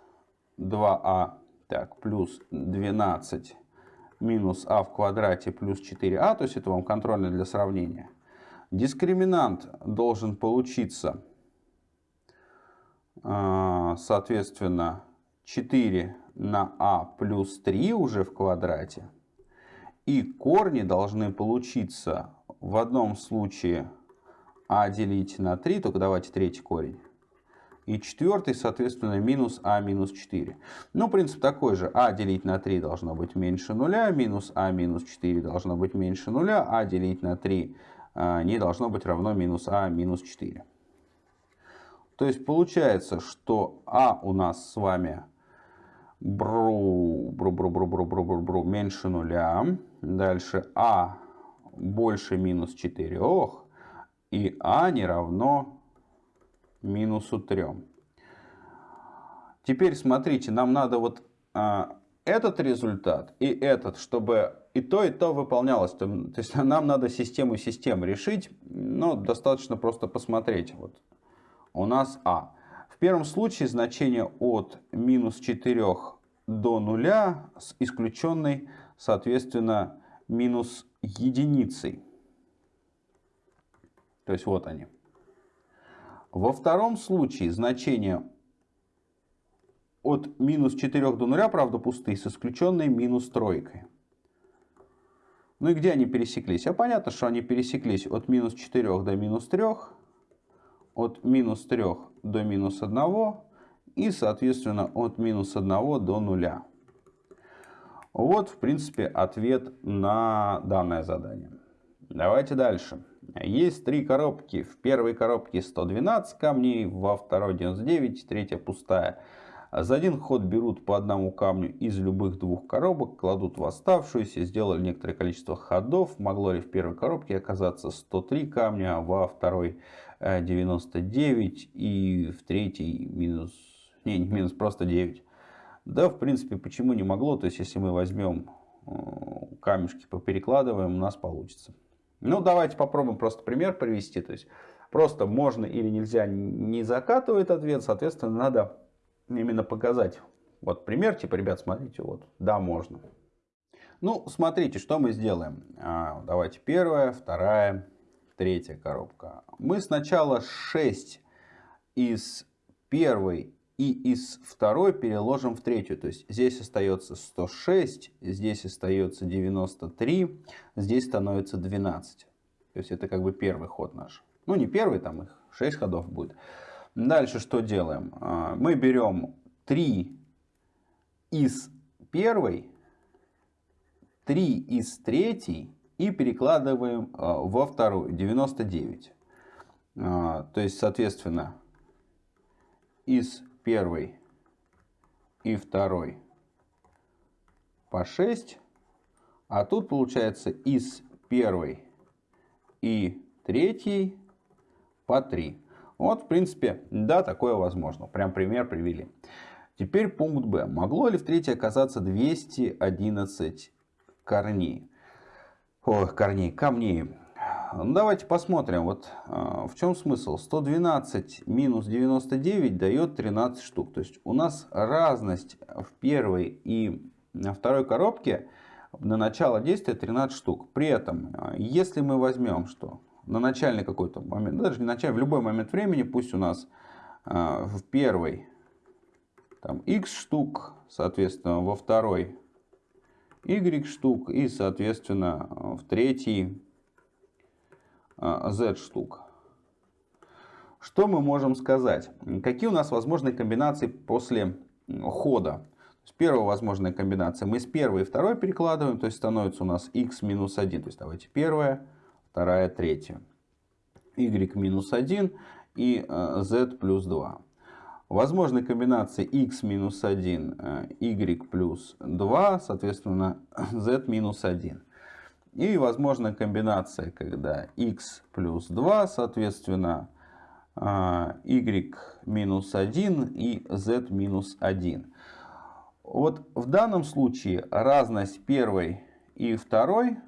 2а, так, плюс 12 минус а в квадрате плюс 4а, то есть это вам контрольно для сравнения. Дискриминант должен получиться, а, соответственно, 4 на а плюс 3 уже в квадрате. И корни должны получиться в одном случае а делить на 3, только давайте третий корень. И четвертый, соответственно, минус а минус 4. Ну, принцип такой же. а делить на 3 должно быть меньше нуля, минус а минус 4 должно быть меньше нуля, а делить на 3 а, не должно быть равно минус а минус 4. То есть получается, что а у нас с вами бру, бру, бру, бру, бру, бру, бру, бру меньше нуля. Дальше а больше минус 4 и а не равно минусу 3. Теперь смотрите, нам надо вот а, этот результат и этот, чтобы и то, и то выполнялось. То, то есть нам надо систему систем решить, но достаточно просто посмотреть. Вот у нас А. В первом случае значение от минус 4 до нуля с исключенной, соответственно, минус единицей. То есть вот они. Во втором случае значение от минус 4 до 0, правда, пустые, с исключенной минус тройкой. Ну и где они пересеклись? А понятно, что они пересеклись от минус 4 до минус 3, от минус 3 до минус 1 и, соответственно, от минус 1 до 0. Вот, в принципе, ответ на данное задание. Давайте дальше. Есть три коробки. В первой коробке 112 камней, во второй 99, третья пустая. За один ход берут по одному камню из любых двух коробок, кладут в оставшуюся, сделали некоторое количество ходов. Могло ли в первой коробке оказаться 103 камня, а во второй 99 э, и в третьей минус, не, не минус, просто 9. Да, в принципе, почему не могло? То есть, если мы возьмем э, камешки, поперекладываем, у нас получится. Ну, давайте попробуем просто пример привести. То есть, просто можно или нельзя не закатывает ответ. Соответственно, надо именно показать. Вот пример, типа, ребят, смотрите, вот, да, можно. Ну, смотрите, что мы сделаем. А, давайте первая, вторая, третья коробка. Мы сначала 6 из первой и из второй переложим в третью. То есть здесь остается 106, здесь остается 93, здесь становится 12. То есть это как бы первый ход наш. Ну не первый, там их 6 ходов будет. Дальше что делаем? А, мы берем 3 из первой, 3 из третьей и перекладываем а, во вторую, 99. А, то есть, соответственно, из первый и второй по 6. А тут получается из первой и третьей по 3. Вот, в принципе, да, такое возможно. Прям пример привели. Теперь пункт Б. Могло ли в третьей оказаться 211 корней? ой, корней, камней. Ну, давайте посмотрим, вот э, в чем смысл. 112 минус 99 дает 13 штук. То есть у нас разность в первой и второй коробке на начало действия 13 штук. При этом, э, если мы возьмем, что на начальный какой-то момент, даже не начальный, в любой момент времени, пусть у нас э, в первой там x штук, соответственно, во второй y штук и, соответственно, в третий z штук. Что мы можем сказать? Какие у нас возможные комбинации после хода? Первая возможная комбинация. Мы с первой и второй перекладываем, то есть становится у нас x минус 1. То есть давайте первая, вторая, третья. y минус 1 и z плюс 2. Возможны комбинации x минус 1, y плюс 2, соответственно z минус 1. И возможна комбинация, когда x плюс 2, соответственно, а, y минус 1 и z минус 1. Вот в данном случае разность первой и второй,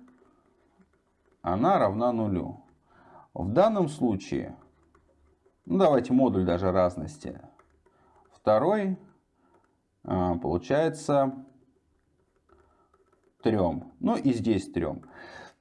она равна нулю. В данном случае, ну давайте модуль даже разности, второй а, получается трем. Ну и здесь трем.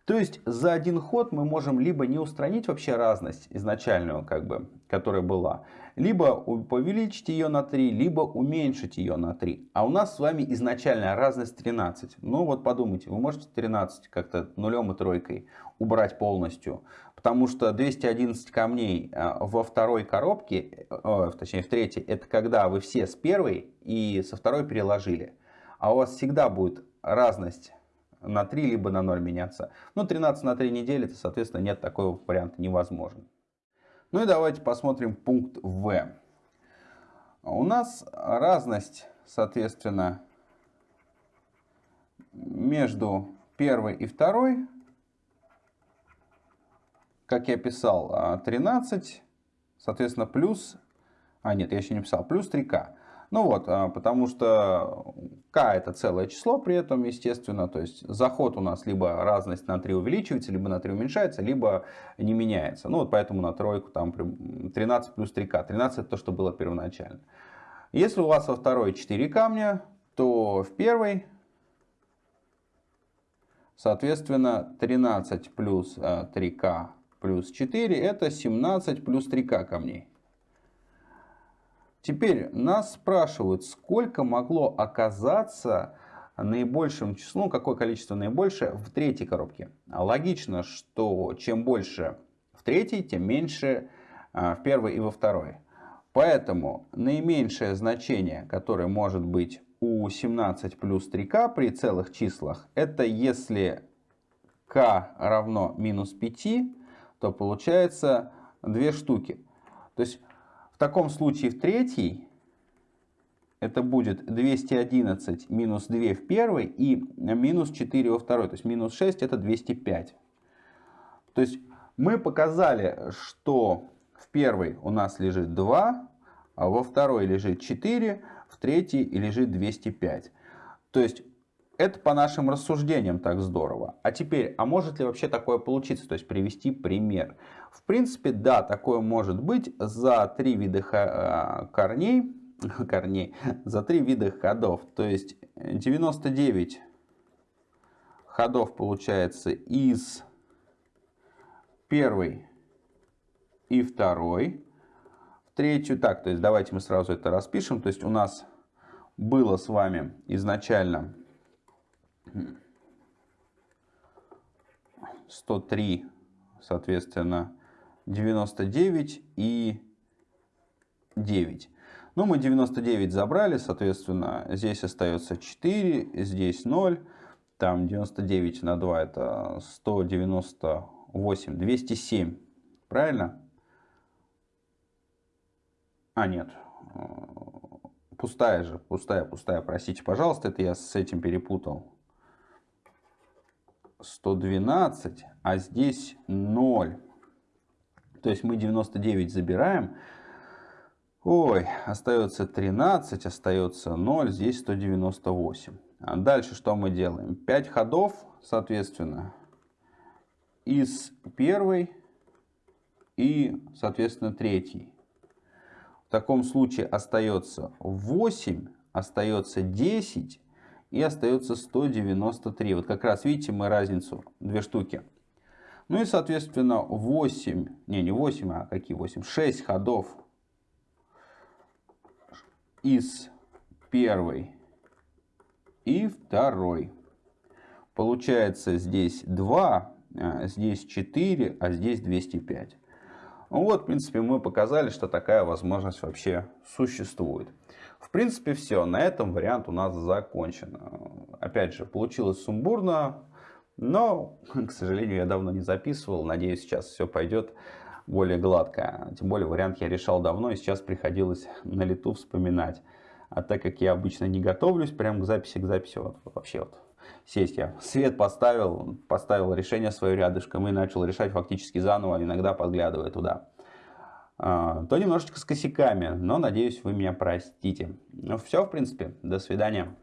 То есть за один ход мы можем либо не устранить вообще разность изначальную, как бы, которая была, либо увеличить ее на 3, либо уменьшить ее на 3. А у нас с вами изначальная разность 13. Ну вот подумайте, вы можете 13 как-то нулем и тройкой убрать полностью. Потому что 211 камней а, во второй коробке, э, точнее в третьей, это когда вы все с первой и со второй переложили. А у вас всегда будет разность на 3 либо на 0 меняться. Но 13 на 3 недели, то, соответственно, нет, такого варианта невозможен. Ну и давайте посмотрим пункт В. У нас разность, соответственно, между первой и второй, как я писал, 13, соответственно, плюс, а нет, я еще не писал, плюс 3к. Ну вот, а, потому что k это целое число при этом, естественно. То есть заход у нас либо разность на 3 увеличивается, либо на 3 уменьшается, либо не меняется. Ну вот поэтому на тройку там 13 плюс 3k. 13 это то, что было первоначально. Если у вас во второй 4 камня, то в первой, соответственно, 13 плюс 3k а, плюс 4 это 17 плюс 3k камней. Теперь нас спрашивают, сколько могло оказаться наибольшим числом, ну, какое количество наибольшее в третьей коробке. Логично, что чем больше в третьей, тем меньше а, в первой и во второй. Поэтому наименьшее значение, которое может быть у 17 плюс 3k при целых числах, это если k равно минус 5, то получается две штуки. То есть таком случае в третьей это будет 211 минус 2 в первой и минус 4 во второй. То есть минус 6 это 205. То есть мы показали, что в первой у нас лежит 2, а во второй лежит 4, в третьей лежит 205. То есть это по нашим рассуждениям так здорово. А теперь, а может ли вообще такое получиться? То есть привести пример. В принципе, да, такое может быть за три вида э, корней, корней, за три вида ходов. То есть 99 ходов получается из первой и второй в третью. Так, то есть давайте мы сразу это распишем. То есть у нас было с вами изначально 103, соответственно, 99 и 9. Ну, мы 99 забрали, соответственно, здесь остается 4, здесь 0. Там 99 на 2 это 198, 207. Правильно? А, нет. Пустая же, пустая, пустая, простите, пожалуйста, это я с этим перепутал. 112, а здесь 0. То есть мы 99 забираем. Ой, остается 13, остается 0, здесь 198. А дальше что мы делаем? 5 ходов, соответственно. из первой и, соответственно, третьей. В таком случае остается 8, остается 10 и остается 193. Вот как раз видите мы разницу, две штуки. Ну и, соответственно, 8, не, не 8, а какие 8? 6 ходов из первой и второй. Получается здесь 2, а здесь 4, а здесь 205. Ну вот, в принципе, мы показали, что такая возможность вообще существует. В принципе, все. На этом вариант у нас закончен. Опять же, получилось сумбурно, но, к сожалению, я давно не записывал. Надеюсь, сейчас все пойдет более гладко. Тем более, вариант я решал давно, и сейчас приходилось на лету вспоминать. А так как я обычно не готовлюсь прям к записи, к записи, вот вообще вот сесть я свет поставил, поставил решение свое рядышком и начал решать фактически заново, иногда подглядывая туда. А, то немножечко с косяками, но надеюсь вы меня простите. Ну все, в принципе, до свидания.